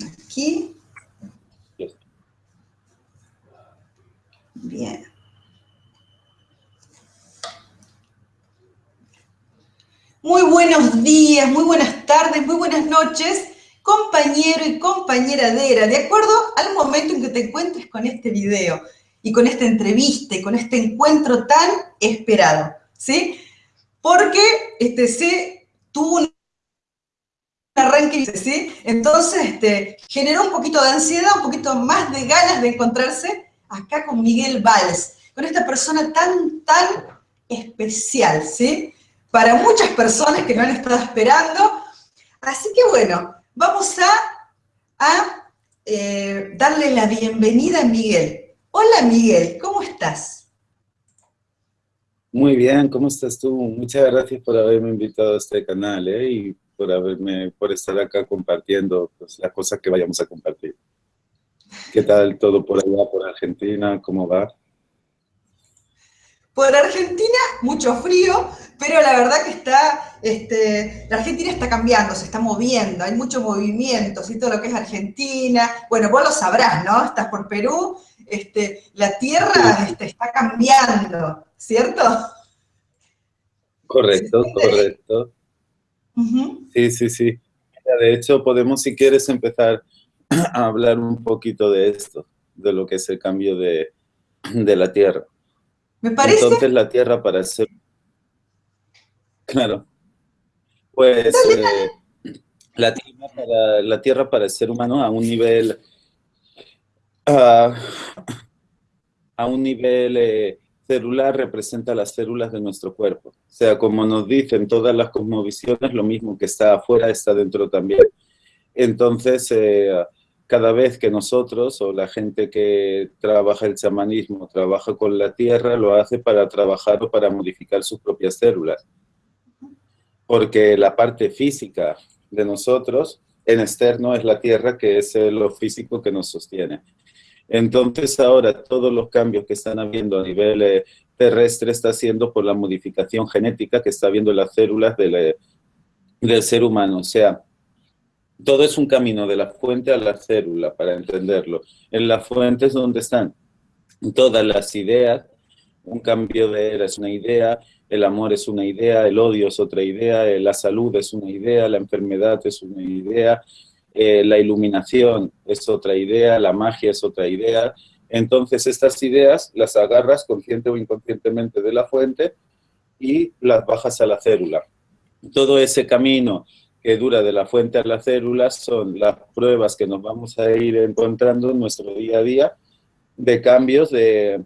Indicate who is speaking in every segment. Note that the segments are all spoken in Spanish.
Speaker 1: Aquí. Bien. Muy buenos días, muy buenas tardes, muy buenas noches, compañero y compañeradera, de acuerdo al momento en que te encuentres con este video y con esta entrevista y con este encuentro tan esperado, ¿sí? Porque este, se tuvo arranque, ¿sí? Entonces este, generó un poquito de ansiedad, un poquito más de ganas de encontrarse acá con Miguel Valls, con esta persona tan, tan especial, ¿sí? para muchas personas que no han estado esperando. Así que bueno, vamos a, eh, darle la bienvenida a Miguel. Hola Miguel, ¿cómo estás?
Speaker 2: Muy bien, ¿cómo estás tú? Muchas gracias por haberme invitado a este canal ¿eh? Por, haberme, por estar acá compartiendo pues, las cosas que vayamos a compartir. ¿Qué tal todo por allá, por Argentina? ¿Cómo va?
Speaker 1: Por Argentina, mucho frío, pero la verdad que está, este, la Argentina está cambiando, se está moviendo, hay mucho movimiento, y todo lo que es Argentina, bueno, vos lo sabrás, ¿no? Estás por Perú, este, la tierra este, está cambiando, ¿cierto?
Speaker 2: Correcto, correcto. Sí, sí, sí. De hecho, podemos, si quieres, empezar a hablar un poquito de esto, de lo que es el cambio de, de la tierra.
Speaker 1: ¿Me parece?
Speaker 2: Entonces la Tierra para ser... Claro. Pues eh, la, tierra para, la Tierra para el ser humano a un nivel... a un nivel eh, celular representa las células de nuestro cuerpo. Sea, como nos dicen todas las cosmovisiones, lo mismo que está afuera está dentro también. Entonces, eh, cada vez que nosotros o la gente que trabaja el chamanismo trabaja con la tierra, lo hace para trabajar o para modificar sus propias células. Porque la parte física de nosotros en externo es la tierra, que es lo físico que nos sostiene. Entonces ahora todos los cambios que están habiendo a nivel eh, terrestre está siendo por la modificación genética que está habiendo las células eh, del ser humano. O sea, todo es un camino de la fuente a la célula, para entenderlo. En la fuente es donde están todas las ideas, un cambio de era es una idea, el amor es una idea, el odio es otra idea, la salud es una idea, la enfermedad es una idea, eh, la iluminación es otra idea, la magia es otra idea. Entonces estas ideas las agarras consciente o inconscientemente de la fuente y las bajas a la célula. Todo ese camino que dura de la fuente a las células son las pruebas que nos vamos a ir encontrando en nuestro día a día de cambios, de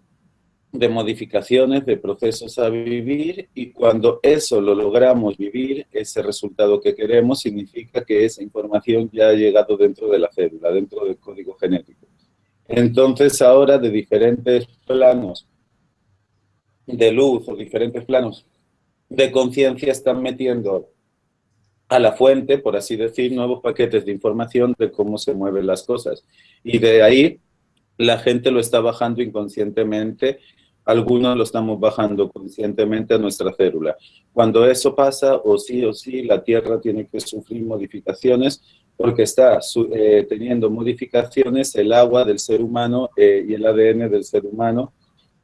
Speaker 2: modificaciones, de procesos a vivir y cuando eso lo logramos vivir, ese resultado que queremos significa que esa información ya ha llegado dentro de la célula, dentro del código genético. Entonces ahora de diferentes planos de luz o diferentes planos de conciencia están metiendo a la fuente, por así decir, nuevos paquetes de información de cómo se mueven las cosas. Y de ahí la gente lo está bajando inconscientemente, algunos lo estamos bajando conscientemente a nuestra célula. Cuando eso pasa, o sí o sí, la Tierra tiene que sufrir modificaciones porque está eh, teniendo modificaciones el agua del ser humano eh, y el ADN del ser humano,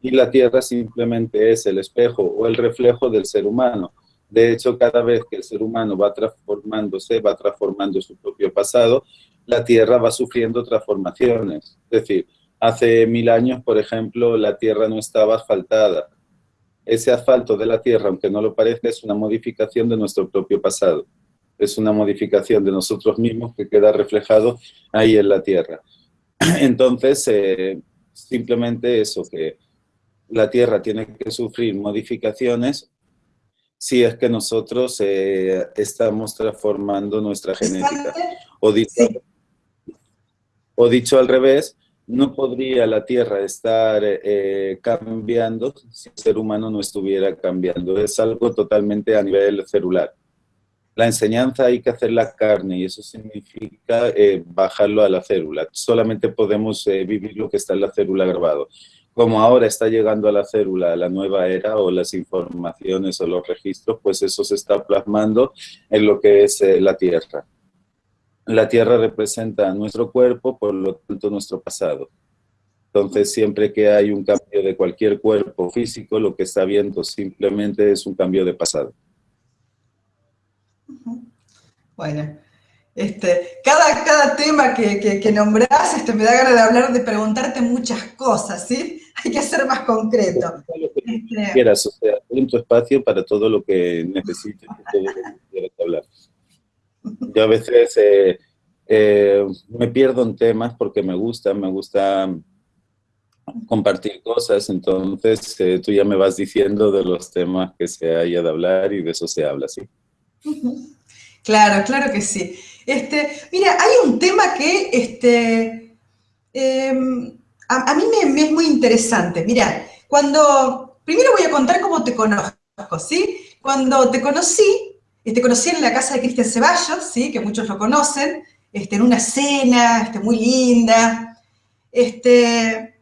Speaker 2: y la Tierra simplemente es el espejo o el reflejo del ser humano. De hecho, cada vez que el ser humano va transformándose, va transformando su propio pasado, la Tierra va sufriendo transformaciones. Es decir, hace mil años, por ejemplo, la Tierra no estaba asfaltada. Ese asfalto de la Tierra, aunque no lo parezca, es una modificación de nuestro propio pasado. Es una modificación de nosotros mismos que queda reflejado ahí en la Tierra. Entonces, eh, simplemente eso, que la Tierra tiene que sufrir modificaciones si es que nosotros eh, estamos transformando nuestra genética. O dicho, o dicho al revés, no podría la Tierra estar eh, cambiando si el ser humano no estuviera cambiando. Es algo totalmente a nivel celular. La enseñanza hay que hacer la carne y eso significa eh, bajarlo a la célula. Solamente podemos vivir lo que está en la célula grabado como ahora está llegando a la célula la nueva era o las informaciones o los registros, pues eso se está plasmando en lo que es eh, la Tierra. la tierra representa nuestro cuerpo, por lo tanto nuestro pasado. Entonces, siempre que hay un cambio de cualquier cuerpo físico, lo que está viendo simplemente es un cambio de pasado.
Speaker 1: Bueno, este, cada, cada tema que, que, nombrás este, me da ganas de hablar, de preguntarte muchas cosas, ¿sí? Hay que ser más concreto.
Speaker 2: Este, quieras, o sea, en tu espacio para todo lo que necesites, todo lo que quieras hablar. Yo a veces eh, eh, me pierdo en temas porque me gusta, me gusta compartir cosas, entonces eh, tú ya me vas diciendo de los temas que se haya de hablar y de eso se habla, ¿sí?
Speaker 1: Claro, claro que sí. Este, mira, hay un tema que este, em, a, mí me, es muy interesante. Mira, cuando, primero voy a contar cómo te conozco, ¿sí? Cuando te conocí, te conocí en la casa de Cristian Ceballos, ¿sí? Que muchos lo conocen, este, en una cena este, muy linda. Este,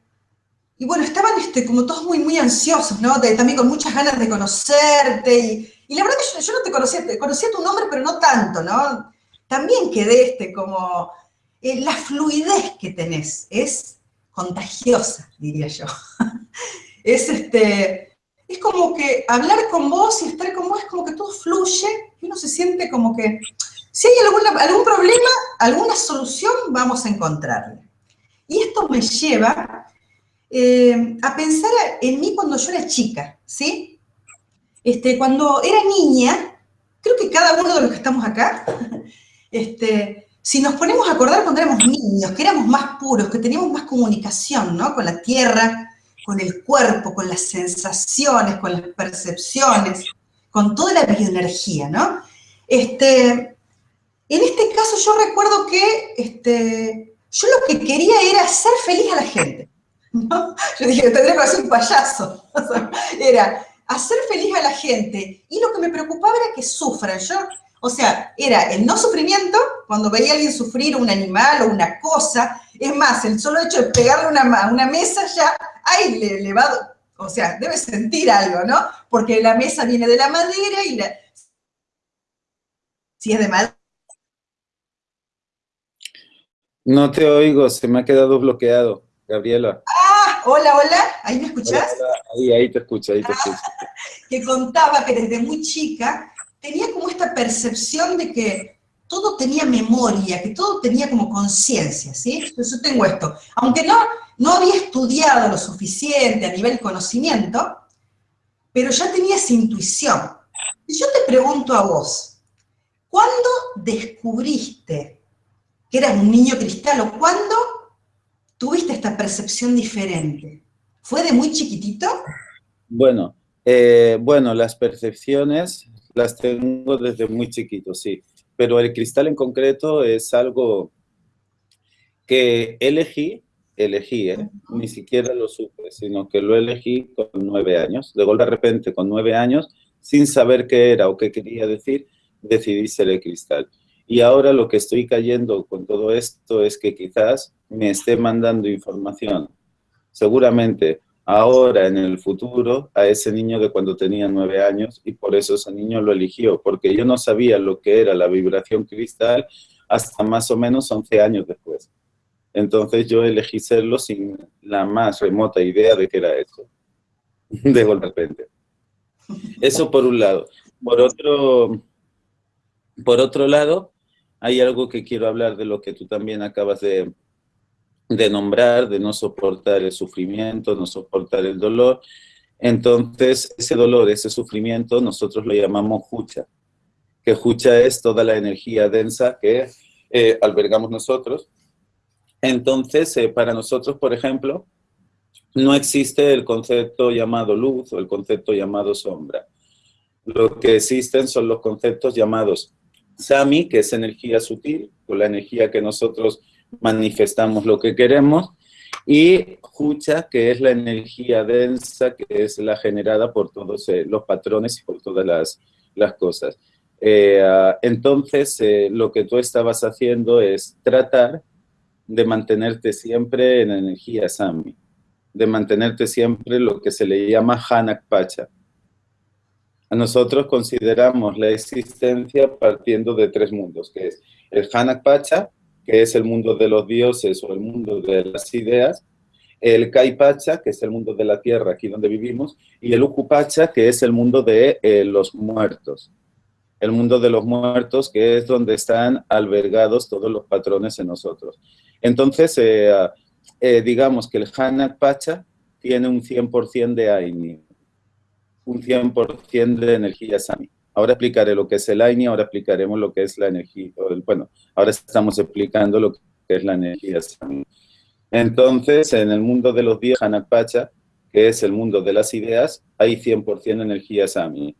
Speaker 1: y bueno, estaban este, como todos muy, muy ansiosos, ¿no? también con muchas ganas de conocerte. Y, la verdad que yo, no te conocía, te conocía tu nombre, pero no tanto, ¿no? También quedé este, como... Eh, la fluidez que tenés es contagiosa, diría yo. es este... Es como que hablar con vos y estar con vos es como que todo fluye y uno se siente como que si hay algún problema, alguna solución vamos a encontrarle. Y esto me lleva eh, a pensar en mí cuando yo era chica, ¿sí? Este, cuando era niña, creo que cada uno de los que estamos acá, este, si nos ponemos a acordar cuando éramos niños, que éramos más puros, que teníamos más comunicación, ¿no? Con la tierra, con el cuerpo, con las sensaciones, con las percepciones, con toda la bioenergía, ¿no? Este, en este caso yo recuerdo que yo lo que quería era hacer feliz a la gente. Yo dije, tendría que ser un payaso. era hacer feliz a la gente. Y lo que me preocupaba era que sufran. Yo, o sea, era el no sufrimiento, cuando veía a alguien sufrir, un animal o una cosa. Es más, el solo hecho de pegarle una, una mesa ya, ay, le, le va, o sea, debe sentir algo, ¿no? Porque la mesa viene de la madera y la, si es de madera.
Speaker 2: No te oigo, se me ha quedado bloqueado, Gabriela.
Speaker 1: Hola, hola, ¿ahí me escuchás?
Speaker 2: Ahí, ahí te escucho, ahí te escucho.
Speaker 1: que contaba que desde muy chica tenía como esta percepción de que todo tenía memoria, que todo tenía como conciencia, ¿sí? Entonces yo tengo esto. Aunque no, no había estudiado lo suficiente a nivel conocimiento, pero ya tenía esa intuición. Y yo te pregunto a vos, ¿cuándo descubriste que eras un niño cristal o cuándo tuviste esta percepción diferente? ¿Fue de muy chiquitito?
Speaker 2: Bueno, eh, bueno, las percepciones las tengo desde muy chiquito, sí. Pero el cristal en concreto es algo que elegí, elegí, ¿eh? ni siquiera lo supe, sino que lo elegí con nueve años. De golpe de repente, con nueve años, sin saber qué era o qué quería decir, decidí ser el cristal. Y ahora lo que estoy cayendo con todo esto es que quizás me esté mandando información, seguramente ahora en el futuro, a ese niño de cuando tenía nueve años y por eso ese niño lo eligió, porque yo no sabía lo que era la vibración cristal hasta más o menos 11 años después. Entonces yo elegí serlo sin la más remota idea de que era eso, de repente. Eso por un lado. Por otro, por otro lado, hay algo que quiero hablar de lo que tú también acabas de, de nombrar, de no soportar el sufrimiento, no soportar el dolor. Entonces, ese dolor, ese sufrimiento, nosotros lo llamamos hucha, que hucha es toda la energía densa que eh, albergamos nosotros. Entonces, eh, para nosotros, por ejemplo, no existe el concepto llamado luz o el concepto llamado sombra. Lo que existen son los conceptos llamados Sami, que es energía sutil, con la energía que nosotros manifestamos lo que queremos, y Hucha, que es la energía densa, que es la generada por todos eh, los patrones y por todas las, cosas. Eh, ah, entonces, eh, lo que tú estabas haciendo es tratar de mantenerte siempre en energía Sami, de mantenerte siempre lo que se le llama Hanak Pacha, nosotros consideramos la existencia partiendo de tres mundos, que es el Hanak Pacha, que es el mundo de los dioses o el mundo de las ideas, el Pacha, que es el mundo de la tierra, aquí donde vivimos, y el Pacha, que es el mundo de eh, los muertos. El mundo de los muertos, que es donde están albergados todos los patrones en nosotros. Entonces, eh, eh, digamos que el Hanak Pacha tiene un 100% de Aini, un 100% de energía Sami. Ahora explicaré lo que es el Aini, ahora explicaremos lo que es la energía, bueno, ahora estamos explicando lo que es la energía. Entonces, en el mundo de los días Pacha, que es el mundo de las ideas, hay 100% energía Sami.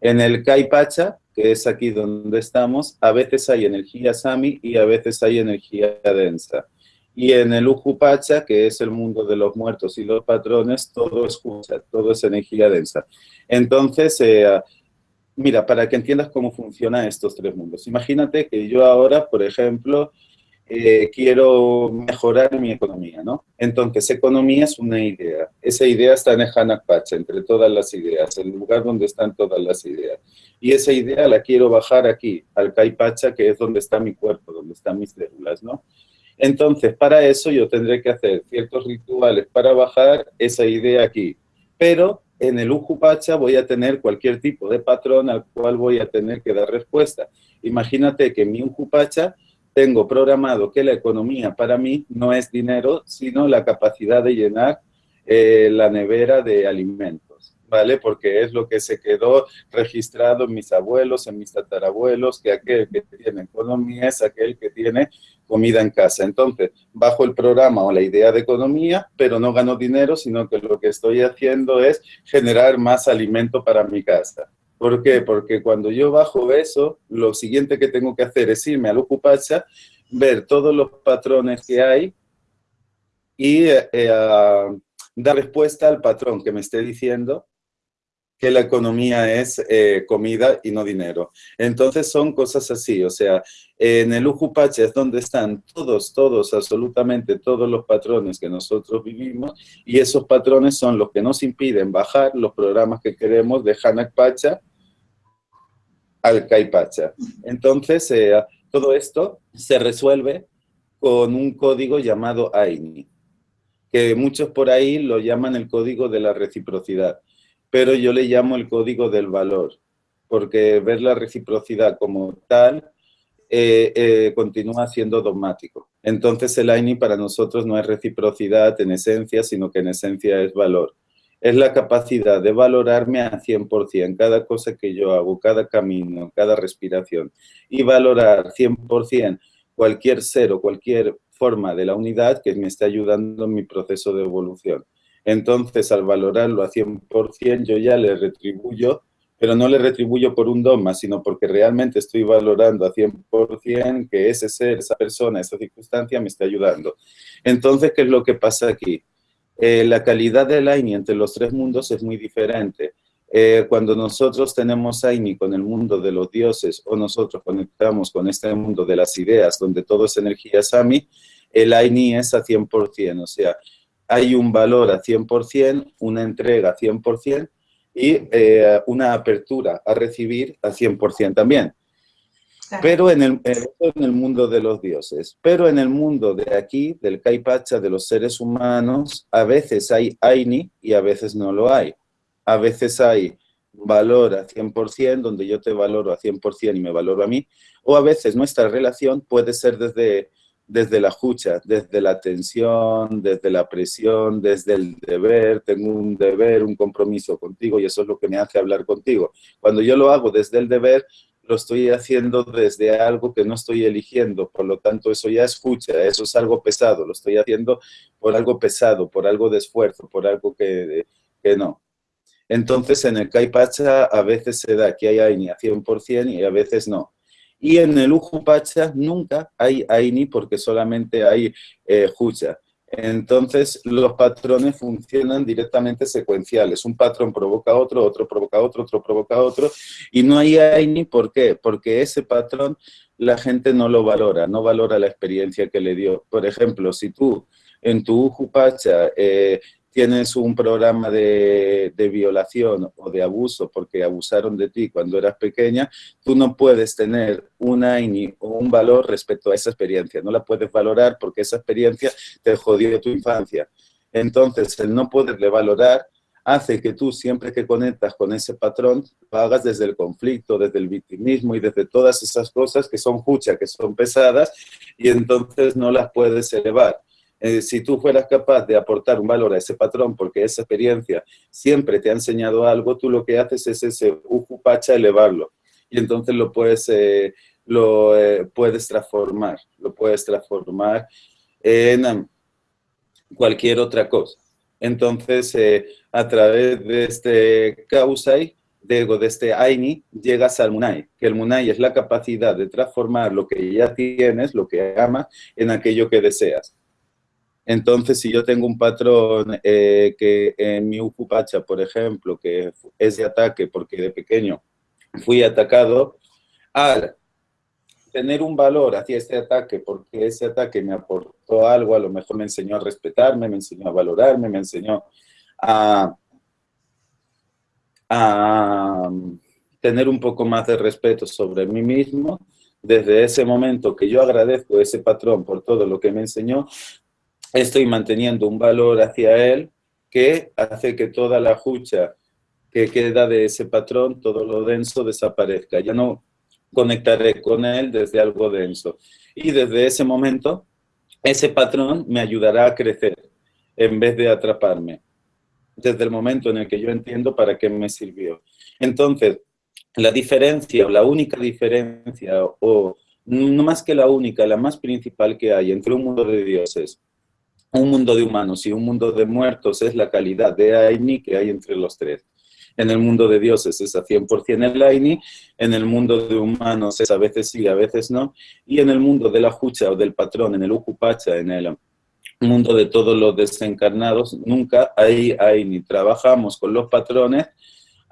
Speaker 2: En el Pacha, que es aquí donde estamos, a veces hay energía Sami y a veces hay energía densa. Y en el Ujupacha, que es el mundo de los muertos y los patrones, todo es todo es energía densa. Entonces, eh, mira, para que entiendas cómo funcionan estos tres mundos. Imagínate que yo ahora, por ejemplo, eh, quiero mejorar mi economía, ¿no? Entonces, economía es una idea. Esa idea está en el Hanakpacha, entre todas las ideas, el lugar donde están todas las ideas. Y esa idea la quiero bajar aquí, al Kaipacha, que es donde está mi cuerpo, donde están mis células, ¿no? Entonces, para eso yo tendré que hacer ciertos rituales para bajar esa idea aquí. Pero en el Ujupacha voy a tener cualquier tipo de patrón al cual voy a tener que dar respuesta. Imagínate que en mi Ujupacha tengo programado que la economía para mí no es dinero, sino la capacidad de llenar eh, la nevera de alimentos. ¿Vale? Porque es lo que se quedó registrado en mis abuelos, en mis tatarabuelos, que aquel que tiene economía es aquel que tiene comida en casa. Entonces, bajo el programa o la idea de economía, pero no gano dinero, sino que lo que estoy haciendo es generar más alimento para mi casa. ¿Por qué? Porque cuando yo bajo eso, lo siguiente que tengo que hacer es irme al Ocupacha, ver todos los patrones que hay y eh, eh, dar respuesta al patrón que me esté diciendo que la economía es eh, comida y no dinero. Entonces son cosas así, o sea, en el Ujupacha es donde están todos, todos, absolutamente todos los patrones que nosotros vivimos y esos patrones son los que nos impiden bajar los programas que queremos de Hanak Pacha al Caipacha. Entonces, eh, todo esto se resuelve con un código llamado AINI, que muchos por ahí lo llaman el código de la reciprocidad pero yo le llamo el código del valor, porque ver la reciprocidad como tal eh, eh, continúa siendo dogmático. Entonces el AINI para nosotros no es reciprocidad en esencia, sino que en esencia es valor. Es la capacidad de valorarme a 100%, cada cosa que yo hago, cada camino, cada respiración, y valorar 100% cualquier ser o cualquier forma de la unidad que me está ayudando en mi proceso de evolución. Entonces, al valorarlo a 100%, yo ya le retribuyo, pero no le retribuyo por un dogma, sino porque realmente estoy valorando a 100% que ese ser, esa persona, esa circunstancia me está ayudando. Entonces, ¿qué es lo que pasa aquí? Eh, la calidad del AINI entre los tres mundos es muy diferente. Eh, cuando nosotros tenemos AINI con el mundo de los dioses o nosotros conectamos con este mundo de las ideas, donde todo es energía Sami, el AINI es a 100%, o sea, hay un valor a 100%, una entrega a 100% y eh, una apertura a recibir a 100% también. Pero en el, en el mundo de los dioses. Pero en el mundo de aquí, del Kaipacha, de los seres humanos, a veces hay Aini y a veces no lo hay. A veces hay valor a 100%, donde yo te valoro a 100% y me valoro a mí, o a veces nuestra relación puede ser desde desde la jucha, desde la tensión, desde la presión, desde el deber, tengo un deber, un compromiso contigo y eso es lo que me hace hablar contigo. Cuando yo lo hago desde el deber, lo estoy haciendo desde algo que no estoy eligiendo, por lo tanto eso ya es jucha, eso es algo pesado, lo estoy haciendo por algo pesado, por algo de esfuerzo, por algo que, no. Entonces en el Kaipacha a veces se da que hay Aini a 100% y a veces no. Y en el Ujupacha nunca hay Aini porque solamente hay eh, Jucha. Entonces, los patrones funcionan directamente secuenciales. Un patrón provoca otro, otro provoca otro, otro provoca otro. Y no hay Aini, ¿por qué? Porque ese patrón la gente no lo valora, no valora la experiencia que le dio. Por ejemplo, si tú en tu Ujupacha eh, tienes un programa de, violación o de abuso porque abusaron de ti cuando eras pequeña, tú no puedes tener una o un valor respecto a esa experiencia. No la puedes valorar porque esa experiencia te jodió tu infancia. Entonces, el no poderle valorar hace que tú siempre que conectas con ese patrón, lo hagas desde el conflicto, desde el victimismo y desde todas esas cosas que son jucha, que son pesadas, y entonces no las puedes elevar. Eh, si tú fueras capaz de aportar un valor a ese patrón, porque esa experiencia siempre te ha enseñado algo, tú lo que haces es ese ujupacha elevarlo. Y entonces lo puedes, eh, lo, eh, puedes transformar, lo puedes transformar en cualquier otra cosa. Entonces, a través de este Kausai, de, de este Aini, llegas al Munai, que el Munai es la capacidad de transformar lo que ya tienes, lo que amas, en aquello que deseas. Entonces, si yo tengo un patrón eh, que en mi Ucupacha, por ejemplo, que es de ataque porque de pequeño fui atacado, al tener un valor hacia ese ataque, porque ese ataque me aportó algo, a lo mejor me enseñó a respetarme, me enseñó a valorarme, me enseñó a, a tener un poco más de respeto sobre mí mismo, desde ese momento que yo agradezco ese patrón por todo lo que me enseñó, estoy manteniendo un valor hacia él que hace que toda la jucha que queda de ese patrón, todo lo denso desaparezca. Ya no conectaré con él desde algo denso. Y desde ese momento, ese patrón me ayudará a crecer en vez de atraparme. Desde el momento en el que yo entiendo para qué me sirvió. Entonces, la diferencia, la única diferencia, o no más que la única, la más principal que hay entre un mundo de dioses un mundo de humanos y un mundo de muertos es la calidad de Aini que hay entre los tres. En el mundo de dioses es a 100% el Aini, en el mundo de humanos es a veces sí, a veces no, y en el mundo de la Jucha o del patrón, en el Ucupacha, en el mundo de todos los desencarnados, nunca hay Aini. Trabajamos con los patrones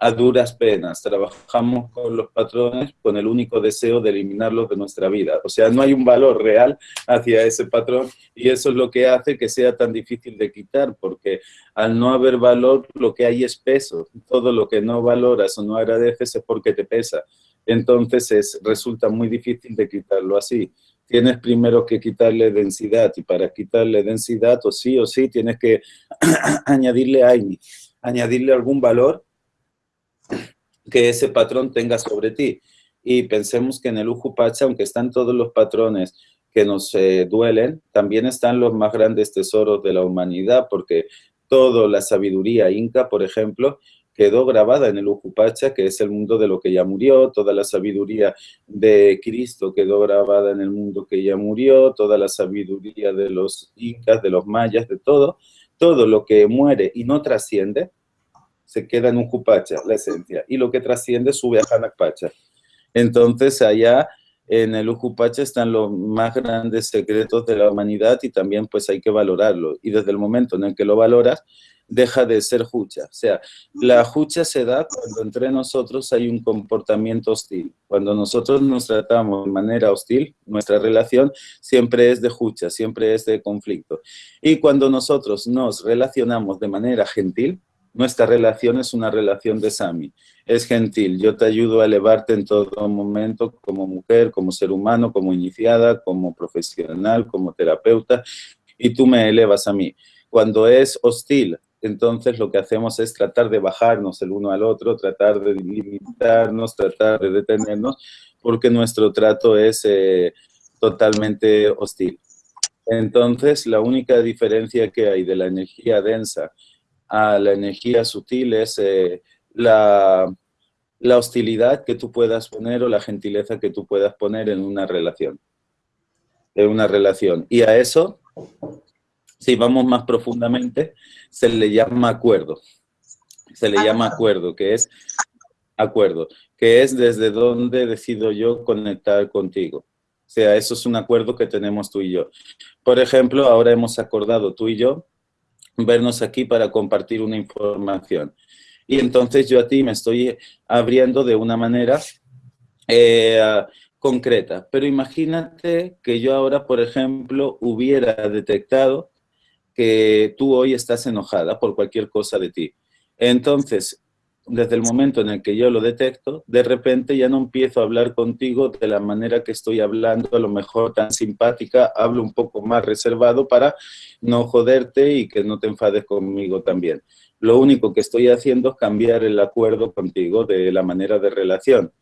Speaker 2: a duras penas. Trabajamos con los patrones con el único deseo de eliminarlos de nuestra vida. O sea, no hay un valor real hacia ese patrón y eso es lo que hace que sea tan difícil de quitar, porque al no haber valor, lo que hay es peso. Todo lo que no valoras o no agradeces es porque te pesa. Entonces es, resulta muy difícil de quitarlo así. Tienes primero que quitarle densidad y para quitarle densidad o sí o sí tienes que añadirle AINI, añadirle algún valor que ese patrón tenga sobre ti. Y pensemos que en el Ujupacha, aunque están todos los patrones que nos eh, duelen, también están los más grandes tesoros de la humanidad, porque toda la sabiduría inca, por ejemplo, quedó grabada en el Ujupacha, que es el mundo de lo que ya murió, toda la sabiduría de Cristo quedó grabada en el mundo que ya murió, toda la sabiduría de los incas, de los mayas, de todo, todo lo que muere y no trasciende, se queda en un Cupacha, la esencia, y lo que trasciende sube a Hanakpacha. Entonces, allá en el Ujupacha están los más grandes secretos de la humanidad y también pues hay que valorarlo. Y desde el momento en el que lo valoras, deja de ser jucha. O sea, la jucha se da cuando entre nosotros hay un comportamiento hostil. Cuando nosotros nos tratamos de manera hostil, nuestra relación siempre es de jucha, siempre es de conflicto. Y cuando nosotros nos relacionamos de manera gentil, nuestra relación es una relación de Sami. Es gentil, yo te ayudo a elevarte en todo momento como mujer, como ser humano, como iniciada, como profesional, como terapeuta, y tú me elevas a mí. Cuando es hostil, entonces lo que hacemos es tratar de bajarnos el uno al otro, tratar de limitarnos, tratar de detenernos, porque nuestro trato es eh, totalmente hostil. Entonces, la única diferencia que hay de la energía densa a la energía sutil es eh, la, la hostilidad que tú puedas poner o la gentileza que tú puedas poner en una relación. En una relación. Y a eso, si vamos más profundamente, se le llama acuerdo. Se le llama acuerdo, que es acuerdo, que es desde donde decido yo conectar contigo. O sea, eso es un acuerdo que tenemos tú y yo. Por ejemplo, ahora hemos acordado tú y yo vernos aquí para compartir una información. Y entonces yo a ti me estoy abriendo de una manera eh, concreta. Pero imagínate que yo ahora, por ejemplo, hubiera detectado que tú hoy estás enojada por cualquier cosa de ti. Entonces, desde el momento en el que yo lo detecto, de repente ya no empiezo a hablar contigo de la manera que estoy hablando, a lo mejor tan simpática, hablo un poco más reservado para no joderte y que no te enfades conmigo también. Lo único que estoy haciendo es cambiar el acuerdo contigo de la manera de relación,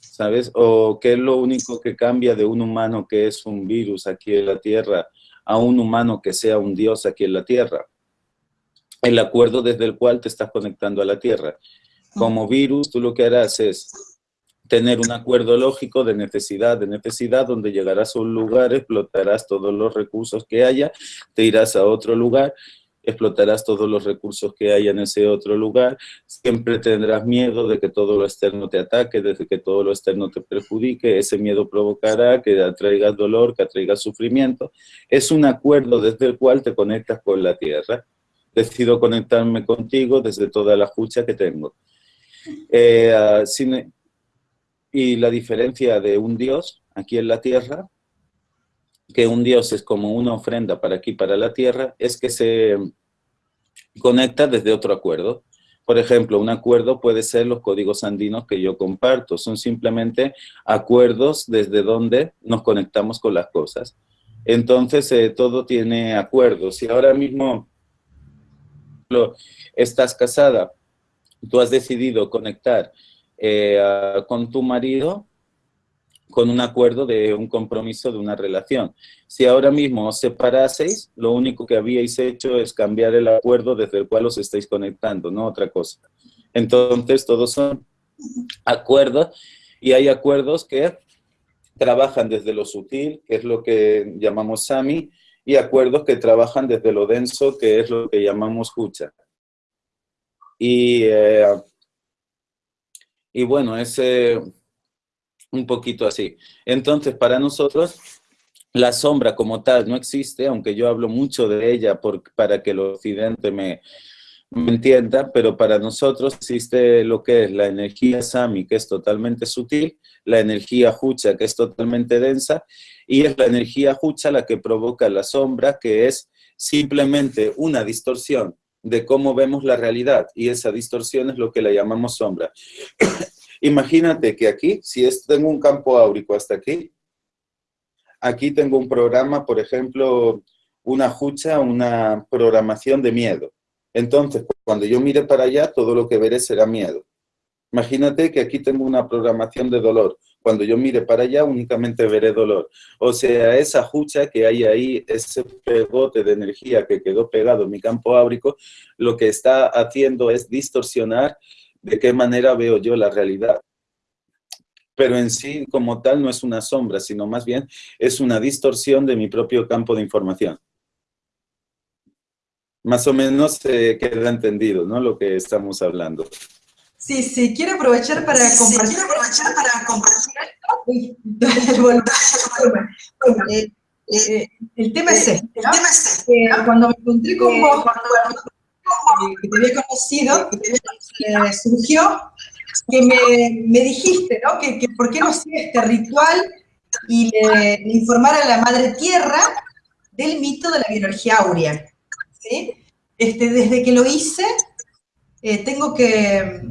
Speaker 2: ¿sabes? O qué es lo único que cambia de un humano que es un virus aquí en la Tierra a un humano que sea un Dios aquí en la Tierra el acuerdo desde el cual te estás conectando a la Tierra. Como virus, tú lo que harás es tener un acuerdo lógico de necesidad, de necesidad, donde llegarás a un lugar, explotarás todos los recursos que haya, te irás a otro lugar, explotarás todos los recursos que haya en ese otro lugar, siempre tendrás miedo de que todo lo externo te ataque, de que todo lo externo te perjudique, ese miedo provocará que atraigas dolor, que atraigas sufrimiento. Es un acuerdo desde el cual te conectas con la tierra decido conectarme contigo desde toda la escucha que tengo. Eh, ah, y la diferencia de un Dios aquí en la tierra, que un Dios es como una ofrenda para aquí, para la tierra, es que se conecta desde otro acuerdo. Por ejemplo, un acuerdo puede ser los códigos andinos que yo comparto. Son simplemente acuerdos desde donde nos conectamos con las cosas. Entonces, eh, todo tiene acuerdos. Y ahora mismo estás casada, tú has decidido conectar eh, con tu marido con un acuerdo de un compromiso de una relación. Si ahora mismo os separaseis, lo único que habíais hecho es cambiar el acuerdo desde el cual os estáis conectando, no otra cosa. Entonces, todos son acuerdos y hay acuerdos que trabajan desde lo sutil, que es lo que llamamos Sami, y acuerdos que trabajan desde lo denso, que es lo que llamamos hucha. Y, eh, y bueno, es eh, un poquito así. Entonces, para nosotros, la sombra como tal no existe, aunque yo hablo mucho de ella por, para que el occidente me, me entienda, pero para nosotros existe lo que es la energía Sami, que es totalmente sutil, la energía Hucha, que es totalmente densa, y es la energía Hucha la que provoca la sombra, que es simplemente una distorsión de cómo vemos la realidad, y esa distorsión es lo que la llamamos sombra. Imagínate que aquí, si tengo un campo áurico hasta aquí, aquí tengo un programa, por ejemplo, una hucha, una programación de miedo. Entonces, cuando yo mire para allá, todo lo que veré será miedo. Imagínate que aquí tengo una programación de dolor. Cuando yo mire para allá, únicamente veré dolor. O sea, esa hucha que hay ahí, ese pegote de energía que quedó pegado en mi campo áurico, lo que está haciendo es distorsionar de qué manera veo yo la realidad. Pero en sí, como tal, no es una sombra, sino más bien es una distorsión de mi propio campo de información. Más o menos queda entendido, ¿no? Lo que estamos hablando.
Speaker 1: Sí, sí, quiero aprovechar para compartir. quiero aprovechar para compartir. el, eh, el tema es este, ¿no? El tema es este, cuando me encontré con vos, que te había conocido, eh, surgió que me, me dijiste, ¿no? Que, que, por qué no hacía este ritual y le, le informara a la Madre Tierra del mito de la biología áurea, ¿sí? Este, desde que lo hice, eh, tengo que,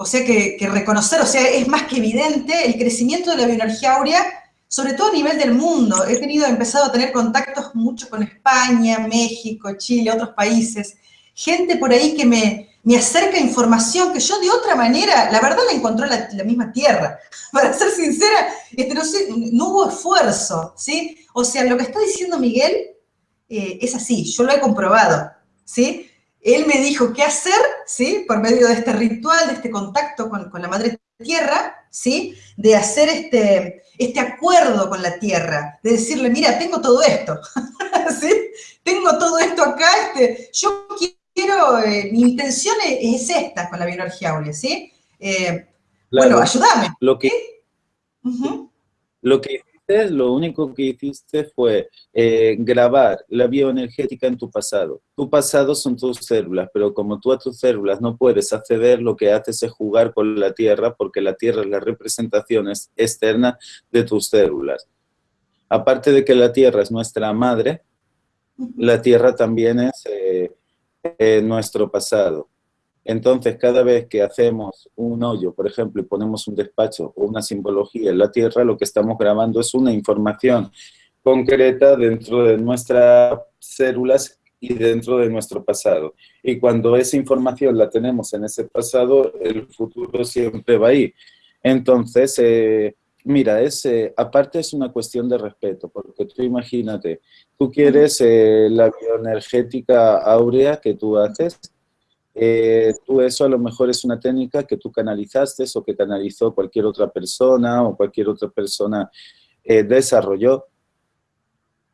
Speaker 1: o sea, que, reconocer, o sea, es más que evidente el crecimiento de la bioenergía áurea, sobre todo a nivel del mundo. He tenido, empezado a tener contactos mucho con España, México, Chile, otros países. Gente por ahí que me, me acerca información que yo de otra manera, la verdad la encontró la, la misma tierra. Para ser sincera, este, no, hubo esfuerzo, ¿sí? O sea, lo que está diciendo Miguel eh, es así, yo lo he comprobado, ¿sí? Él me dijo qué hacer, ¿sí? Por medio de este ritual, de este contacto con, la Madre Tierra, ¿sí? De hacer este, este acuerdo con la Tierra, de decirle, mira, tengo todo esto, ¿sí? Tengo todo esto acá, este, yo quiero, eh, mi intención es, esta con la bioenergía áurea, ¿sí? Eh, bueno, ayúdame.
Speaker 2: Lo que, lo que lo único que hiciste fue eh, grabar la bioenergética en tu pasado. Tu pasado son tus células, pero como tú a tus células no puedes acceder, lo que haces es jugar con la Tierra, porque la Tierra es la representación externa de tus células. Aparte de que la Tierra es nuestra madre, la tierra también es eh, nuestro pasado. Entonces, cada vez que hacemos un hoyo, por ejemplo, y ponemos un despacho o una simbología en la tierra, lo que estamos grabando es una información concreta dentro de nuestras células y dentro de nuestro pasado. Y cuando esa información la tenemos en ese pasado, el futuro siempre va ahí. Entonces, eh, mira, es, eh, aparte es una cuestión de respeto, porque tú imagínate, tú quieres eh, la bioenergética áurea que tú haces, tú eso a lo mejor es una técnica que tú canalizaste o que canalizó cualquier otra persona o cualquier otra persona desarrolló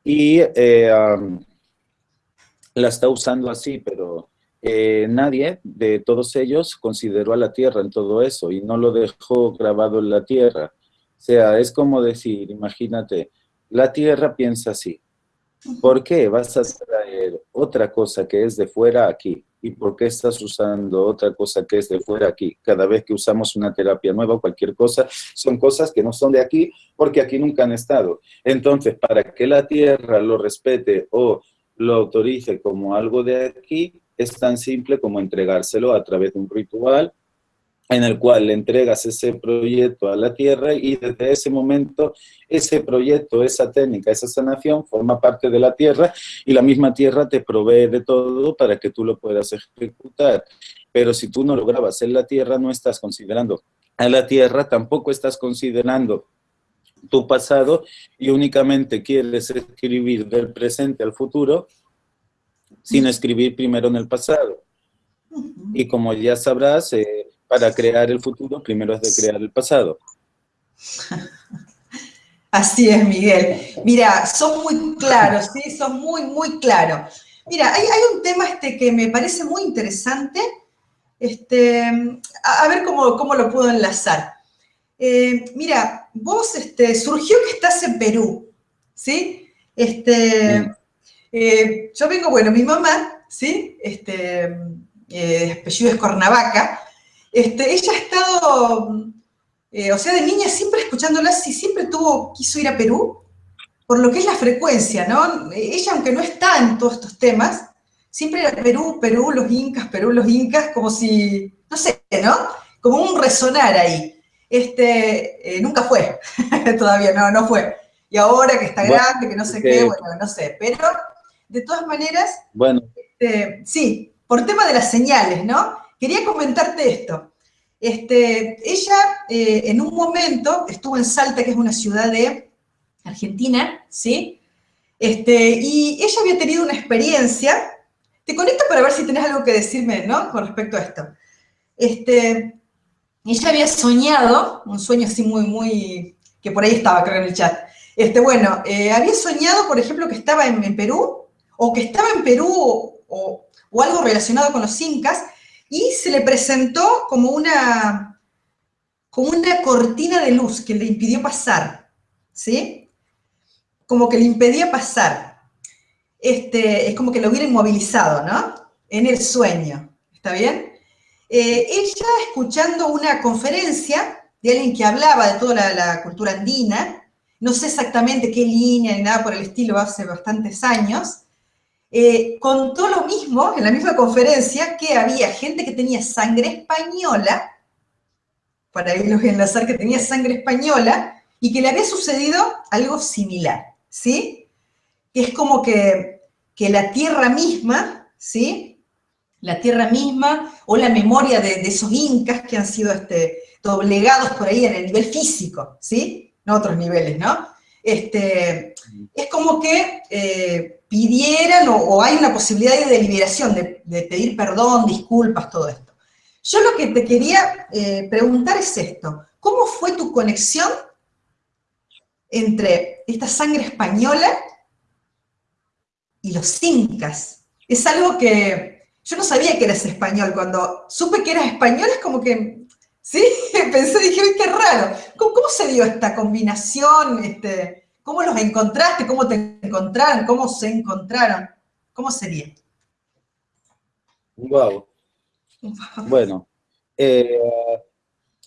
Speaker 2: y la está usando así, pero eh, nadie de todos ellos consideró a la Tierra en todo eso y no lo dejó grabado en la Tierra. O sea, es como decir, imagínate, la Tierra piensa así. ¿Por qué vas a traer otra cosa que es de fuera aquí? ¿Y por qué estás usando otra cosa que es de fuera aquí? Cada vez que usamos una terapia nueva o cualquier cosa, son cosas que no son de aquí porque aquí nunca han estado. Entonces, para que la Tierra lo respete o lo autorice como algo de aquí, es tan simple como entregárselo a través de un ritual en el cual le entregas ese proyecto a la tierra y desde ese momento ese proyecto, esa técnica, esa sanación forma parte de la tierra y la misma tierra te provee de todo para que tú lo puedas ejecutar. Pero si tú no lo grabas en la tierra, no estás considerando a la tierra, tampoco estás considerando tu pasado y únicamente quieres escribir del presente al futuro sin escribir primero en el pasado. Y como ya sabrás, eh, para crear el futuro primero es de crear el pasado.
Speaker 1: Así es, Miguel. Mira, son muy claros, ¿sí? Son muy, muy claros. Mira, hay, un tema este que me parece muy interesante. Este, a, ver cómo, cómo lo puedo enlazar. Eh, mira, vos este, surgió que estás en Perú, ¿sí? Este, eh, yo vengo, bueno, mi mamá, ¿sí? Este, eh, apellido es Cornavaca, este, ella ha estado, o sea, de niña siempre escuchándola, y siempre tuvo, quiso ir a Perú, por lo que es la frecuencia, ¿no? Ella, aunque no está en todos estos temas, siempre era Perú, Perú, los incas, Perú, los incas, como si, no sé, ¿no? Como un resonar ahí este, eh, nunca fue, todavía no, no fue. Y ahora que está grande, que no sé qué, bueno, no sé. Pero, de todas maneras,
Speaker 2: bueno.
Speaker 1: Este, sí, por tema de las señales, ¿no? Quería comentarte esto. Este, ella eh, en un momento estuvo en Salta, que es una ciudad de Argentina, ¿sí? Este, y ella había tenido una experiencia, te conecto para ver si tenés algo que decirme, ¿no? Con respecto a esto. Este, ella había soñado, un sueño así muy, muy, que por ahí estaba, creo, en el chat. Este, bueno, eh, había soñado, por ejemplo, que estaba en, Perú, o que estaba en Perú, o, algo relacionado con los incas, y se le presentó como una, como una cortina de luz que le impidió pasar, ¿sí? Como que le impedía pasar. Este, es como que lo hubiera inmovilizado, ¿no? En el sueño, ¿está bien? Eh, ella escuchando una conferencia de alguien que hablaba de toda la, cultura andina, no sé exactamente qué línea ni nada por el estilo, hace bastantes años, eh, contó lo mismo en la misma conferencia que había gente que tenía sangre española, para irlos a enlazar que tenía sangre española, y que le había sucedido algo similar, ¿sí? Que es como que, que la tierra misma, ¿sí? la tierra misma o la memoria de, esos incas que han sido este, doblegados por ahí en el nivel físico, ¿sí? No otros niveles, ¿no? Este, es como que eh, pidieran o, hay una posibilidad de liberación, de, pedir perdón, disculpas, todo esto. Yo lo que te quería eh, preguntar es esto, ¿cómo fue tu conexión entre esta sangre española y los incas? Es algo que yo no sabía que eras español. Cuando supe que eras español es como que, sí, pensé, dije, uy, qué raro. ¿Cómo, se dio esta combinación? Este, ¿Cómo los encontraste? ¿Cómo te encontraron? ¿Cómo se encontraron? ¿Cómo sería?
Speaker 2: Wow. Bueno, eh,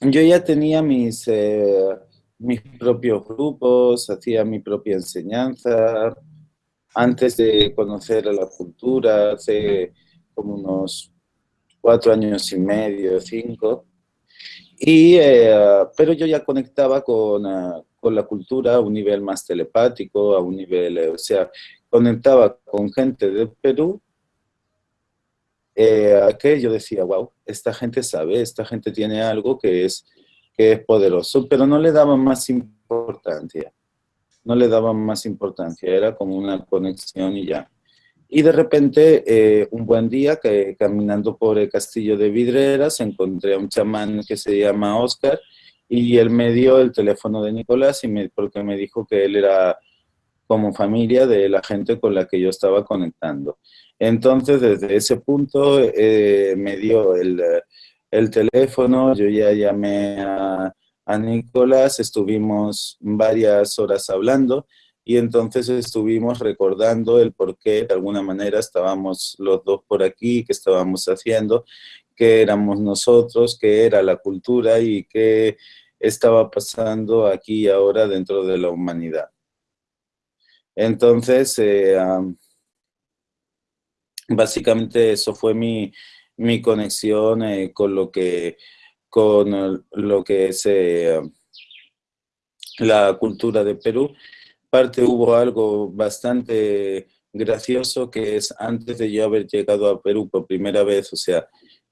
Speaker 2: yo ya tenía mis, eh, mis propios grupos, hacía mi propia enseñanza, antes de conocer a la cultura, hace como unos cuatro años y medio, cinco, y, eh, pero yo ya conectaba con, ah, con, la cultura a un nivel más telepático, a un nivel, eh, o sea, conectaba con gente de Perú, eh, que yo decía, wow, esta gente sabe, esta gente tiene algo que es, que es poderoso, pero no le daba más importancia, no le daba más importancia, era como una conexión y ya. Y de repente, eh, un buen día, que, caminando por el castillo de Vidreras, encontré a un chamán que se llama Oscar y él me dio el teléfono de Nicolás y me, porque me dijo que él era como familia de la gente con la que yo estaba conectando. Entonces, desde ese punto, eh, me dio el, el, teléfono, yo ya llamé a, a Nicolás, estuvimos varias horas hablando, y entonces estuvimos recordando el por qué de alguna manera estábamos los dos por aquí, qué estábamos haciendo, qué éramos nosotros, qué era la cultura y qué estaba pasando aquí y ahora dentro de la humanidad. Entonces, eh, básicamente eso fue mi, conexión eh, con lo que con lo que es eh, la cultura de Perú parte hubo algo bastante gracioso que es antes de yo haber llegado a Perú por primera vez, o sea,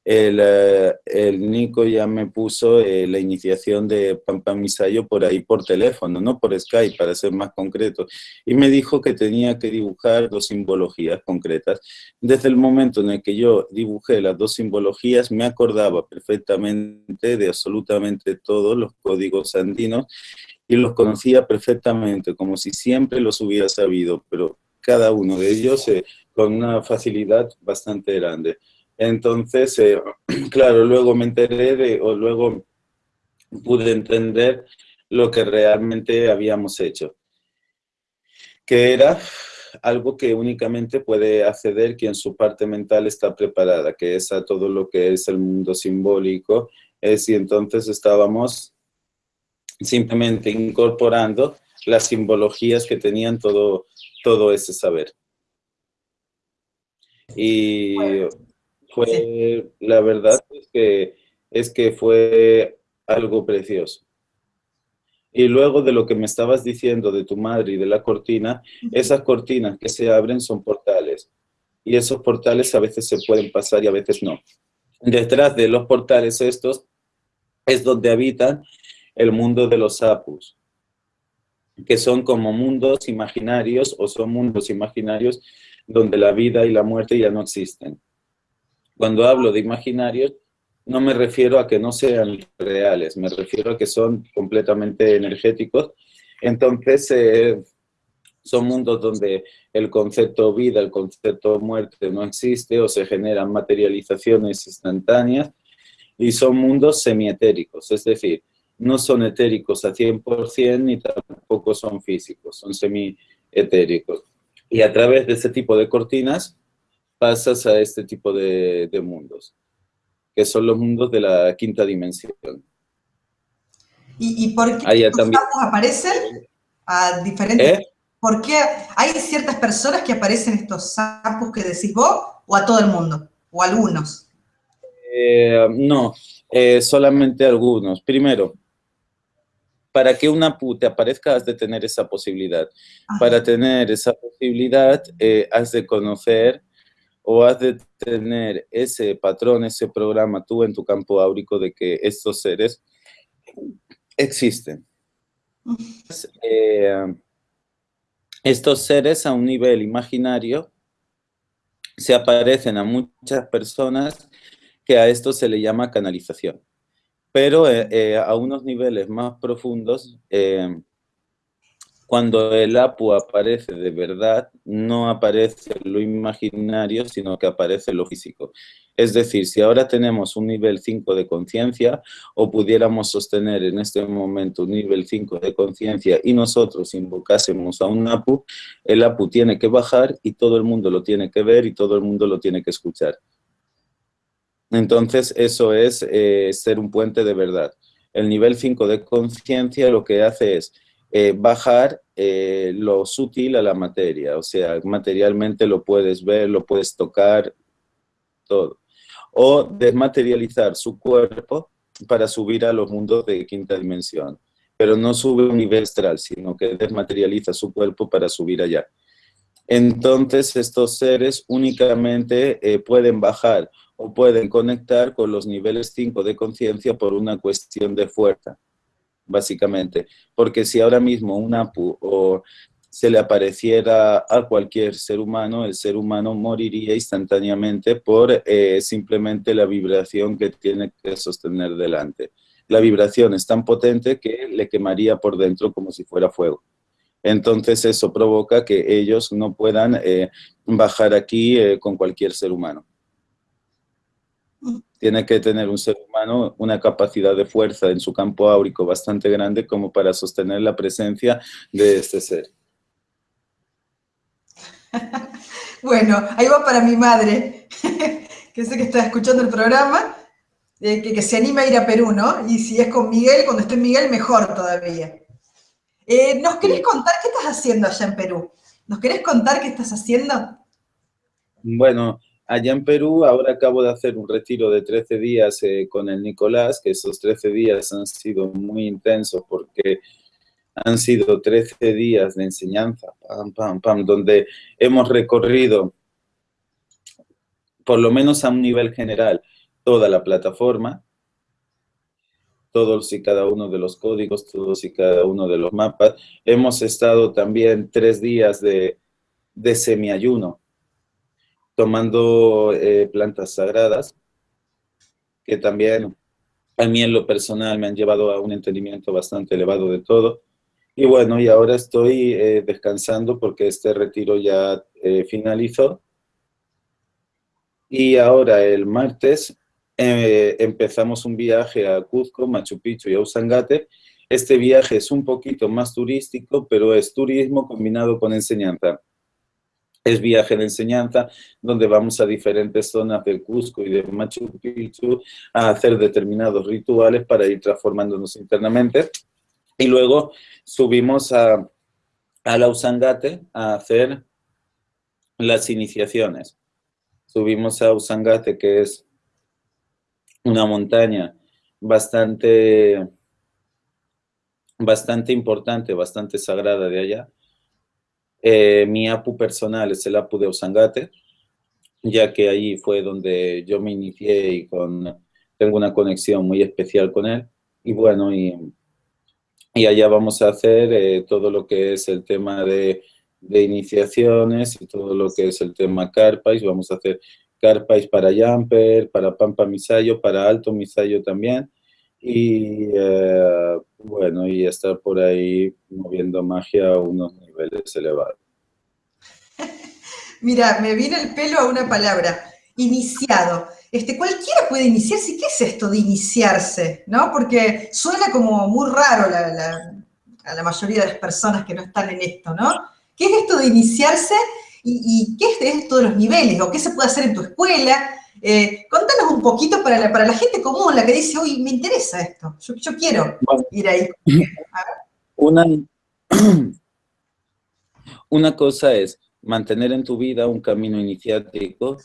Speaker 2: el, eh, el Nico ya me puso eh, la iniciación de Pampa Misayo por ahí por teléfono, no por Skype, para ser más concreto. Y me dijo que tenía que dibujar dos simbologías concretas. Desde el momento en el que yo dibujé las dos simbologías, me acordaba perfectamente de absolutamente todos los códigos andinos y los conocía perfectamente, como si siempre los hubiera sabido, pero cada uno de ellos eh, con una facilidad bastante grande. Entonces, eh, claro, luego me enteré de, o luego pude entender lo que realmente habíamos hecho, que era algo que únicamente puede acceder quien su parte mental está preparada, que es a todo lo que es el mundo simbólico, es y entonces estábamos simplemente incorporando las simbologías que tenían todo, todo ese saber. Y fue, la verdad es que, es que fue algo precioso. Y luego de lo que me estabas diciendo de tu madre y de la cortina, esas cortinas que se abren son portales. Y esos portales a veces se pueden pasar y a veces no. Detrás de los portales estos es donde habitan el mundo de los apus, que son como mundos imaginarios o son mundos imaginarios donde la vida y la muerte ya no existen. Cuando hablo de imaginarios, no me refiero a que no sean reales, me refiero a que son completamente energéticos. Entonces, eh, son mundos donde el concepto vida, el concepto muerte no existe o se generan materializaciones instantáneas y son mundos semietéricos, es decir, no son etéricos a 100% ni tampoco son físicos, son semi-etéricos. Y a través de ese tipo de cortinas pasas a este tipo de, mundos, que son los mundos de la quinta dimensión.
Speaker 1: ¿Y, por qué los también... aparecen a diferentes... ¿Eh? ¿Por qué hay ciertas personas que aparecen estos sapos que decís vos o a todo el mundo? ¿O algunos?
Speaker 2: Eh, no, eh, solamente algunos. Primero, para que una te aparezca has de tener esa posibilidad. Para tener esa posibilidad eh, has de conocer o has de tener ese patrón, ese programa tú en tu campo áurico de que estos seres existen. Eh, estos seres a un nivel imaginario se aparecen a muchas personas que a esto se le llama canalización pero eh, eh, a unos niveles más profundos, cuando el APU aparece de verdad, no aparece lo imaginario, sino que aparece lo físico. Es decir, si ahora tenemos un nivel 5 de conciencia, o pudiéramos sostener en este momento un nivel 5 de conciencia y nosotros invocásemos a un APU, el APU tiene que bajar y todo el mundo lo tiene que ver y todo el mundo lo tiene que escuchar. Entonces, eso es eh, ser un puente de verdad. El nivel 5 de conciencia lo que hace es eh, bajar eh, lo sutil a la materia, o sea, materialmente lo puedes ver, lo puedes tocar, todo. O desmaterializar su cuerpo para subir a los mundos de quinta dimensión. Pero no sube a un nivel astral, sino que desmaterializa su cuerpo para subir allá. Entonces estos seres únicamente eh, pueden bajar o pueden conectar con los niveles 5 de conciencia por una cuestión de fuerza, básicamente. Porque si ahora mismo un APU o se le apareciera a cualquier ser humano, el ser humano moriría instantáneamente por eh, simplemente la vibración que tiene que sostener delante. La vibración es tan potente que le quemaría por dentro como si fuera fuego. Entonces eso provoca que ellos no puedan eh, bajar aquí eh, con cualquier ser humano. Tiene que tener un ser humano una capacidad de fuerza en su campo áurico bastante grande como para sostener la presencia de este ser.
Speaker 1: bueno, ahí va para mi madre, que sé que está escuchando el programa, eh, que, que, se anima a ir a Perú, ¿no? Y si es con Miguel, cuando esté Miguel, mejor todavía. Eh, ¿Nos querés contar qué estás haciendo allá en Perú? ¿Nos querés contar qué estás haciendo?
Speaker 2: Bueno, allá en Perú ahora acabo de hacer un retiro de 13 días eh, con el Nicolás, que esos 13 días han sido muy intensos porque han sido 13 días de enseñanza, pam, pam, pam, donde hemos recorrido, por lo menos a un nivel general, toda la plataforma, todos y cada uno de los códigos, todos y cada uno de los mapas. Hemos estado también tres días de, de semiayuno, tomando eh, plantas sagradas, que también a mí en lo personal me han llevado a un entendimiento bastante elevado de todo. Y bueno, y ahora estoy eh, descansando porque este retiro ya eh, finalizó. Y ahora el martes eh, empezamos un viaje a Cuzco, Machu Picchu y a Usangate. Este viaje es un poquito más turístico, pero es turismo combinado con enseñanza. Es viaje de enseñanza donde vamos a diferentes zonas del Cusco y de Machu Picchu a hacer determinados rituales para ir transformándonos internamente. Y luego subimos a, a la Usangate a hacer las iniciaciones. Subimos a Usangate, que es una montaña bastante, bastante importante, bastante sagrada de allá. Eh, mi apu personal es el apu de Osangate, ya que ahí fue donde yo me inicié y con, tengo una conexión muy especial con él. Y bueno, y, y allá vamos a hacer eh, todo lo que es el tema de, de, iniciaciones y todo lo que es el tema carpais. Vamos a hacer Carpais para Jumper, para Pampa Misayo, para Alto Misayo también. Y eh, bueno, y estar por ahí moviendo magia a unos niveles elevados.
Speaker 1: Mira, me viene el pelo a una palabra, iniciado. Este, cualquiera puede iniciarse. ¿Qué es esto de iniciarse? ¿No? Porque suena como muy raro a la mayoría de las personas que no están en esto, ¿no? ¿Qué es esto de iniciarse ¿Y, qué es esto de los niveles? ¿O qué se puede hacer en tu escuela? Eh, contanos un poquito para la, para la gente común, la que dice, uy, me interesa esto, yo, quiero ir ahí.
Speaker 2: Una, una cosa es mantener en tu vida un camino iniciático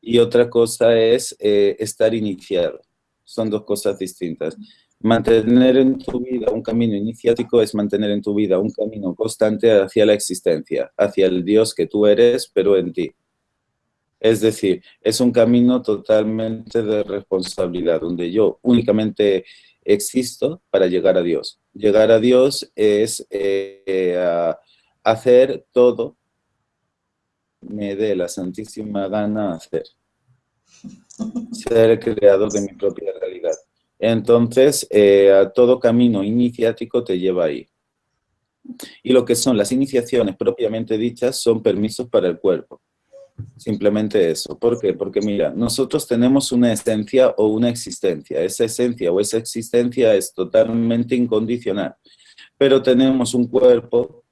Speaker 2: y otra cosa es eh, estar iniciado. Son dos cosas distintas. Mantener en tu vida un camino iniciático es mantener en tu vida un camino constante hacia la existencia, hacia el Dios que tú eres, pero en ti. Es decir, es un camino totalmente de responsabilidad, donde yo únicamente existo para llegar a Dios. Llegar a Dios es eh, hacer todo me dé la santísima gana hacer. Ser creador de mi propia realidad. Entonces, eh, todo camino iniciático te lleva ahí. Y lo que son las iniciaciones propiamente dichas son permisos para el cuerpo. Simplemente eso. ¿Por qué? Porque mira, nosotros tenemos una esencia o una existencia. Esa esencia o esa existencia es totalmente incondicional. Pero tenemos un cuerpo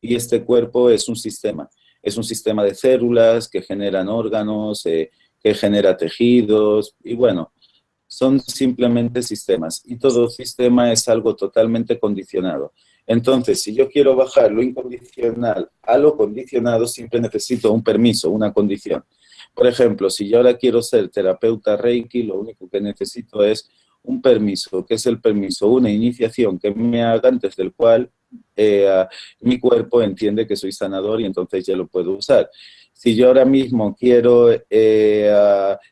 Speaker 2: y este cuerpo es un sistema. Es un sistema de células que generan órganos, eh, que genera tejidos y bueno, son simplemente sistemas y todo sistema es algo totalmente condicionado. Entonces, si yo quiero bajar lo incondicional a lo condicionado, siempre necesito un permiso, una condición. Por ejemplo, si yo ahora quiero ser terapeuta Reiki, lo único que necesito es un permiso, que es el permiso, una iniciación que me haga antes del cual eh, mi cuerpo entiende que soy sanador y entonces ya lo puedo usar. Si yo ahora mismo quiero eh,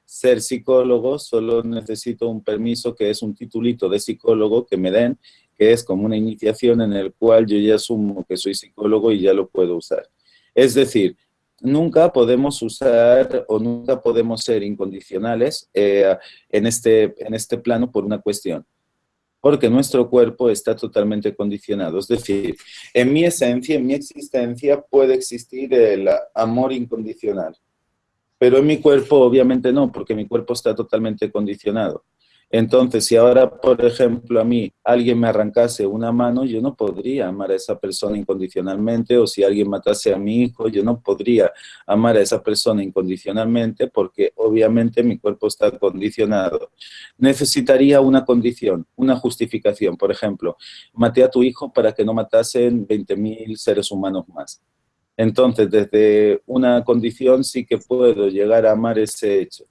Speaker 2: ser psicólogo, solo necesito un permiso que es un titulito de psicólogo que me den que es como una iniciación en el cual yo ya asumo que soy psicólogo y ya lo puedo usar. Es decir, nunca podemos usar o nunca podemos ser incondicionales eh, en, este, en este plano por una cuestión. Porque nuestro cuerpo está totalmente condicionado. Es decir, en mi esencia, en mi existencia puede existir el amor incondicional. Pero en mi cuerpo obviamente no, porque mi cuerpo está totalmente condicionado. Entonces, si ahora, por ejemplo, a mí alguien me arrancase una mano, yo no podría amar a esa persona incondicionalmente, o si alguien matase a mi hijo, yo no podría amar a esa persona incondicionalmente, porque obviamente mi cuerpo está condicionado. Necesitaría una condición, una justificación. Por ejemplo, maté a tu hijo para que no matasen 20.000 seres humanos más. Entonces, desde una condición sí que puedo llegar a amar ese hecho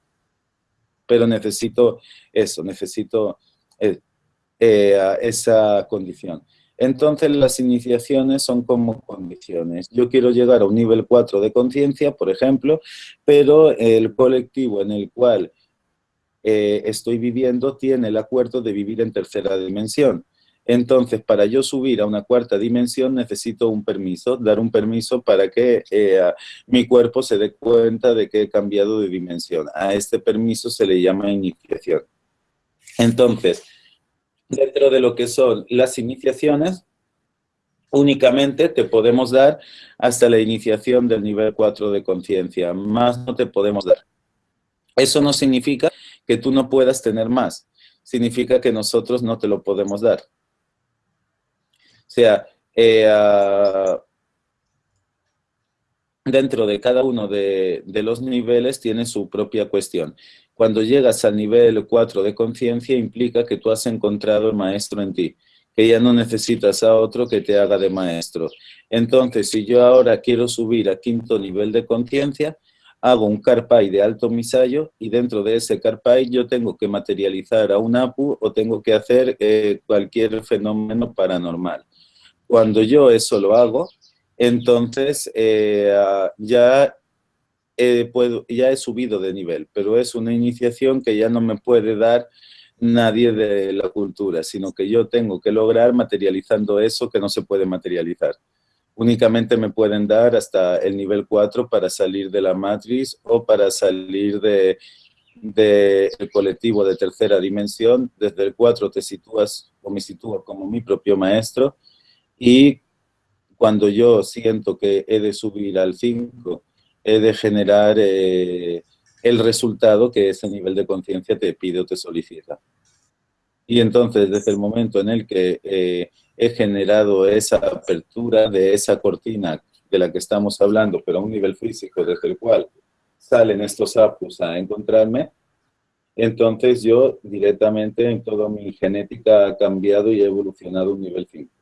Speaker 2: pero necesito eso, necesito eh, eh, esa condición. Entonces las iniciaciones son como condiciones. Yo quiero llegar a un nivel 4 de conciencia, por ejemplo, pero el colectivo en el cual eh, estoy viviendo tiene el acuerdo de vivir en tercera dimensión. Entonces, para yo subir a una cuarta dimensión necesito un permiso, dar un permiso para que eh, mi cuerpo se dé cuenta de que he cambiado de dimensión. A este permiso se le llama iniciación. Entonces, dentro de lo que son las iniciaciones, únicamente te podemos dar hasta la iniciación del nivel 4 de conciencia, más no te podemos dar. Eso no significa que tú no puedas tener más, significa que nosotros no te lo podemos dar. O sea, eh, ah, dentro de cada uno de, los niveles tiene su propia cuestión. Cuando llegas al nivel 4 de conciencia implica que tú has encontrado el maestro en ti, que ya no necesitas a otro que te haga de maestro. Entonces, si yo ahora quiero subir a quinto nivel de conciencia, hago un carpay de alto misayo y dentro de ese carpay yo tengo que materializar a un APU o tengo que hacer eh, cualquier fenómeno paranormal. Cuando yo eso lo hago, entonces eh, ya, puedo, ya he subido de nivel, pero es una iniciación que ya no me puede dar nadie de la cultura, sino que yo tengo que lograr materializando eso que no se puede materializar. Únicamente me pueden dar hasta el nivel 4 para salir de la matriz o para salir del de, colectivo de tercera dimensión. Desde el 4 te sitúas o me sitúo como mi propio maestro y cuando yo siento que he de subir al 5, he de generar eh, el resultado que ese nivel de conciencia te pide o te solicita. Y entonces, desde el momento en el que eh, he generado esa apertura de esa cortina de la que estamos hablando, pero a un nivel físico desde el cual salen estos apus a encontrarme, entonces yo directamente en toda mi genética ha cambiado y he evolucionado a un nivel 5.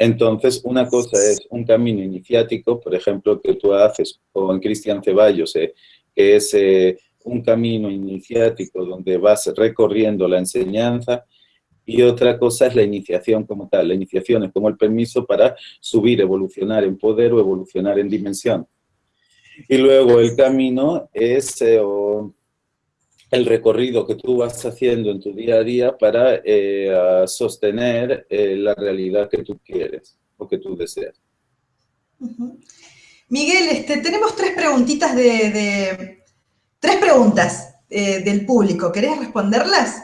Speaker 2: Entonces, una cosa es un camino iniciático, por ejemplo, que tú haces con Cristian Ceballos, eh, que es eh, un camino iniciático donde vas recorriendo la enseñanza, y otra cosa es la iniciación como tal. La iniciación es como el permiso para subir, evolucionar en poder o evolucionar en dimensión. Y luego el camino es eh, el recorrido que tú vas haciendo en tu día a día para eh, sostener eh, la realidad que tú quieres o que tú deseas.
Speaker 1: Miguel, este, tenemos tres preguntitas de, tres preguntas eh, del público. ¿Querés responderlas?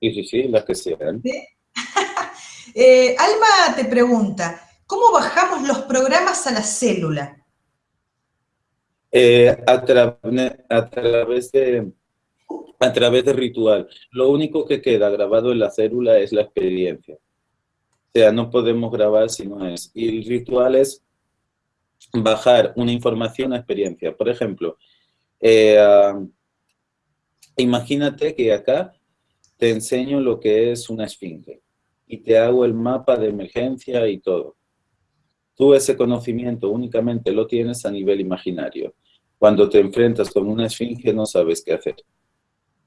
Speaker 2: Sí, sí, sí, las que sean.
Speaker 1: Alma te pregunta, ¿cómo bajamos los programas a la célula?
Speaker 2: Eh, a, través de, a través de ritual. Lo único que queda grabado en la célula es la experiencia. O sea, no podemos grabar si no es. Y el ritual es bajar una información a experiencia. Por ejemplo, eh, imagínate que acá te enseño lo que es una esfinge. y te hago el mapa de emergencia y todo. Tú ese conocimiento únicamente lo tienes a nivel imaginario. Cuando te enfrentas con una esfinge no sabes qué hacer.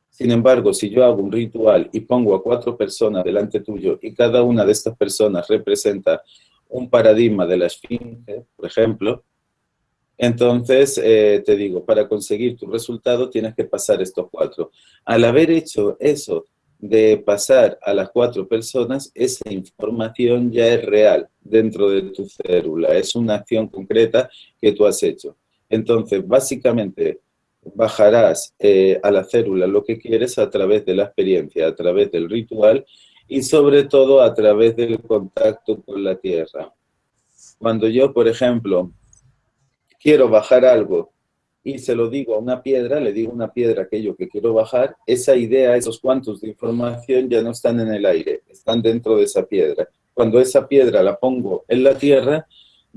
Speaker 2: Sin embargo, si yo hago un ritual y pongo a cuatro personas delante tuyo y cada una de estas personas representa un paradigma de la esfinge, por ejemplo, entonces eh, te digo, para conseguir tu resultado tienes que pasar estos cuatro. Al haber hecho eso de pasar a las cuatro personas, esa información ya es real dentro de tu célula, es una acción concreta que tú has hecho. Entonces, básicamente, bajarás eh, a la célula lo que quieres a través de la experiencia, a través del ritual y sobre todo a través del contacto con la tierra. Cuando yo, por ejemplo, quiero bajar algo y se lo digo a una piedra, le digo a una piedra aquello que quiero bajar, esa idea, esos cuantos de información ya no están en el aire, están dentro de esa piedra. Cuando esa piedra la pongo en la tierra,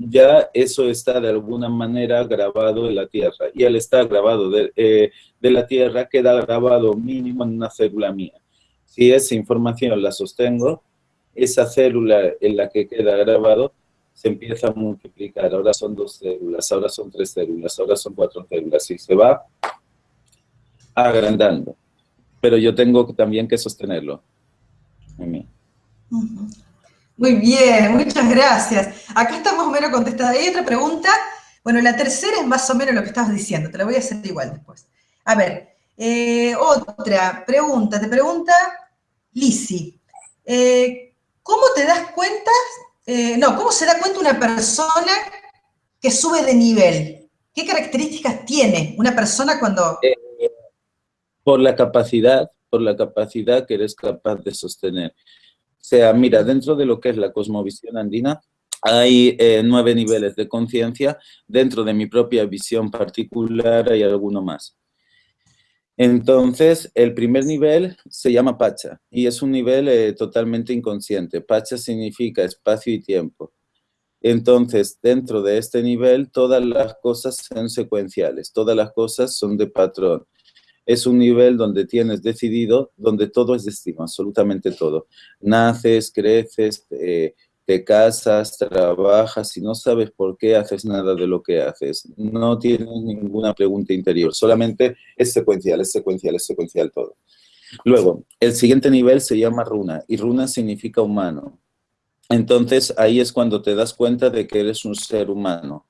Speaker 2: ya eso está de alguna manera grabado en la tierra. Y al estar grabado de, eh, de la tierra, queda grabado mínimo en una célula mía. Si esa información la sostengo, esa célula en la que queda grabado se empieza a multiplicar. Ahora son dos células, ahora son tres células, ahora son cuatro células y se va agrandando. Pero yo tengo también que sostenerlo.
Speaker 1: Muy bien, muchas gracias. Acá está más o menos contestada. Hay otra pregunta. Bueno, la tercera es más o menos lo que estabas diciendo. Te la voy a hacer igual después. A ver, eh, otra pregunta. Te pregunta Lisi. Eh, ¿Cómo te das cuenta eh, no, ¿cómo se da cuenta una persona que sube de nivel? ¿Qué características tiene una persona cuando...?
Speaker 2: Por la capacidad, por la capacidad que eres capaz de sostener. Sea, mira, dentro de lo que es la cosmovisión andina, hay eh, nueve niveles de conciencia. Dentro de mi propia visión particular hay alguno más. Entonces, el primer nivel se llama Pacha y es un nivel eh, totalmente inconsciente. Pacha significa espacio y tiempo. Entonces, dentro de este nivel, todas las cosas son secuenciales, todas las cosas son de patrón. Es un nivel donde tienes decidido, donde todo es destino, absolutamente todo. Naces, creces, te casas, trabajas y no sabes por qué haces nada de lo que haces. No tienes ninguna pregunta interior, solamente es secuencial, es secuencial, es secuencial todo. Luego, el siguiente nivel se llama runa y runa significa humano. Entonces, ahí es cuando te das cuenta de que eres un ser humano,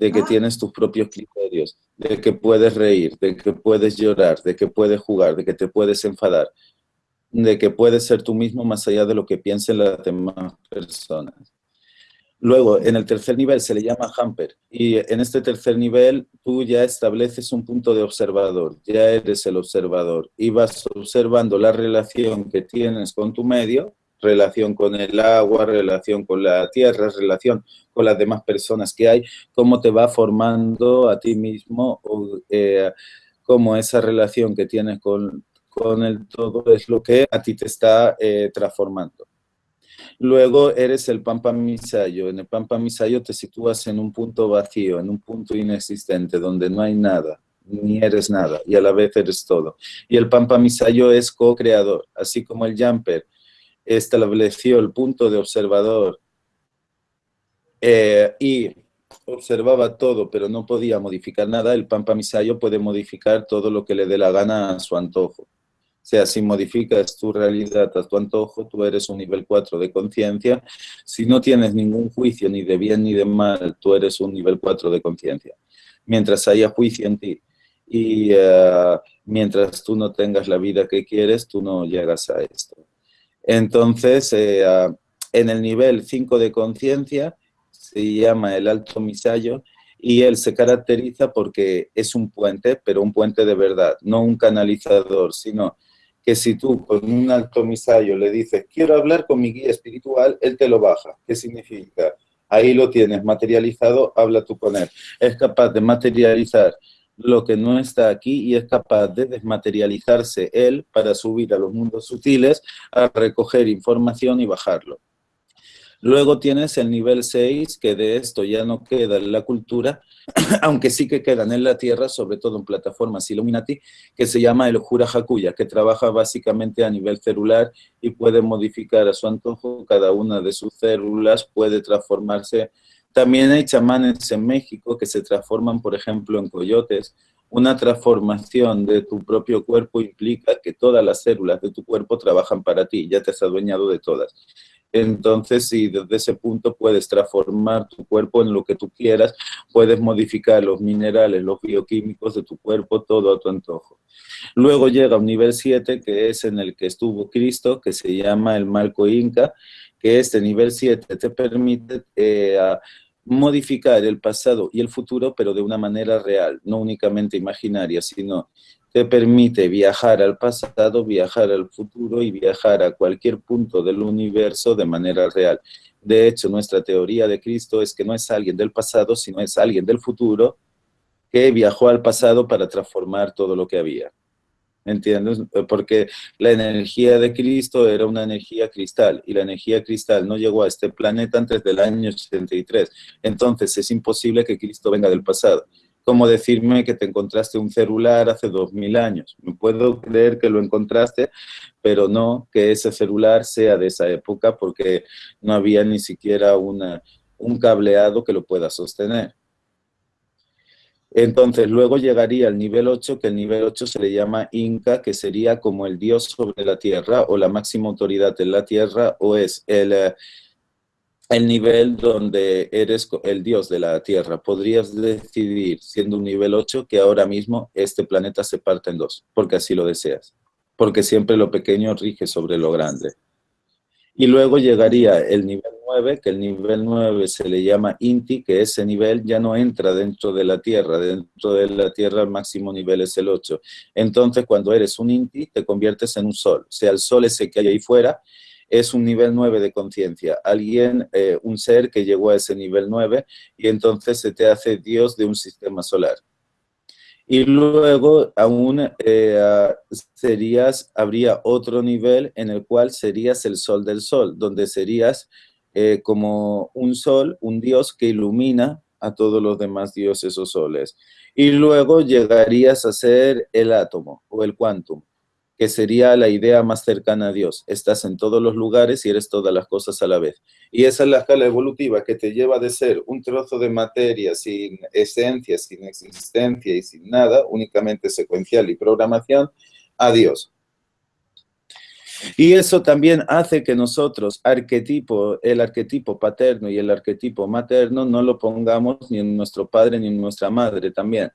Speaker 2: de que ah. tienes tus propios criterios, de que puedes reír, de que puedes llorar, de que puedes jugar, de que te puedes enfadar de que puedes ser tú mismo más allá de lo que piensen las demás personas. Luego, en el tercer nivel se le llama hamper y en este tercer nivel tú ya estableces un punto de observador, ya eres el observador y vas observando la relación que tienes con tu medio, relación con el agua, relación con la tierra, relación con las demás personas que hay, cómo te va formando a ti mismo, eh, cómo esa relación que tienes con con el todo es lo que a ti te está eh, transformando. Luego eres el Pampa Misayo. En el Pampa Misayo te sitúas en un punto vacío, en un punto inexistente, donde no hay nada, ni eres nada, y a la vez eres todo. Y el Pampa Misayo es co-creador, así como el Jumper estableció el punto de observador eh, y observaba todo, pero no podía modificar nada, el Pampa Misayo puede modificar todo lo que le dé la gana a su antojo. O sea, si modificas tu realidad a tu antojo, tú eres un nivel 4 de conciencia. Si no tienes ningún juicio ni de bien ni de mal, tú eres un nivel 4 de conciencia. Mientras haya juicio en ti y eh, mientras tú no tengas la vida que quieres, tú no llegas a esto. Entonces, eh, en el nivel 5 de conciencia, se llama el alto misayo, y él se caracteriza porque es un puente, pero un puente de verdad, no un canalizador, sino que si tú con un alto misayo le dices, quiero hablar con mi guía espiritual, él te lo baja. ¿Qué significa? Ahí lo tienes materializado, habla tú con él. Es capaz de materializar lo que no está aquí y es capaz de desmaterializarse él para subir a los mundos sutiles, a recoger información y bajarlo. Luego tienes el nivel 6, que de esto ya no queda en la cultura, aunque sí que quedan en la Tierra, sobre todo en plataformas Illuminati, que se llama el Jura Hakuya, que trabaja básicamente a nivel celular y puede modificar a su antojo cada una de sus células, puede transformarse. También hay chamanes en México que se transforman, por ejemplo, en coyotes. Una transformación de tu propio cuerpo implica que todas las células de tu cuerpo trabajan para ti, ya te has adueñado de todas. Entonces, si desde ese punto puedes transformar tu cuerpo en lo que tú quieras, puedes modificar los minerales, los bioquímicos de tu cuerpo, todo a tu antojo. Luego llega un nivel 7, que es en el que estuvo Cristo, que se llama el marco inca, que este nivel 7 te permite eh, modificar el pasado y el futuro, pero de una manera real, no únicamente imaginaria, sino te permite viajar al pasado, viajar al futuro y viajar a cualquier punto del universo de manera real. De hecho, nuestra teoría de Cristo es que no es alguien del pasado, sino es alguien del futuro que viajó al pasado para transformar todo lo que había. ¿Entiendes? Porque la energía de Cristo era una energía cristal y la energía cristal no llegó a este planeta antes del año 83. Entonces es imposible que Cristo venga del pasado como decirme que te encontraste un celular hace dos mil años. Me puedo creer que lo encontraste, pero no que ese celular sea de esa época porque no había ni siquiera un cableado que lo pueda sostener. Entonces, luego llegaría al nivel 8, que el nivel 8 se le llama Inca, que sería como el dios sobre la tierra o la máxima autoridad en la tierra, o es el, eh, el nivel donde eres el dios de la Tierra. Podrías decidir, siendo un nivel 8, que ahora mismo este planeta se parte en dos, porque así lo deseas. Porque siempre lo pequeño rige sobre lo grande. Y luego llegaría el nivel 9, que el nivel 9 se le llama Inti, que ese nivel ya no entra dentro de la Tierra. Dentro de la Tierra el máximo nivel es el 8. Entonces, cuando eres un Inti, te conviertes en un Sol. O sea, el Sol ese que hay ahí fuera es un nivel 9 de conciencia. Alguien, eh, un ser que llegó a ese nivel 9 y entonces se te hace Dios de un sistema solar. Y luego aún eh, serías, habría otro nivel en el cual serías el sol del sol, donde serías eh, como un sol, un dios que ilumina a todos los demás dioses o soles. Y luego llegarías a ser el átomo o el quantum que sería la idea más cercana a Dios. Estás en todos los lugares y eres todas las cosas a la vez. Y esa es la escala evolutiva que te lleva de ser un trozo de materia sin esencia, sin existencia y sin nada, únicamente secuencial y programación, a Dios. Y eso también hace que nosotros, arquetipo, el arquetipo paterno y el arquetipo materno, no lo pongamos ni en nuestro padre ni en nuestra madre también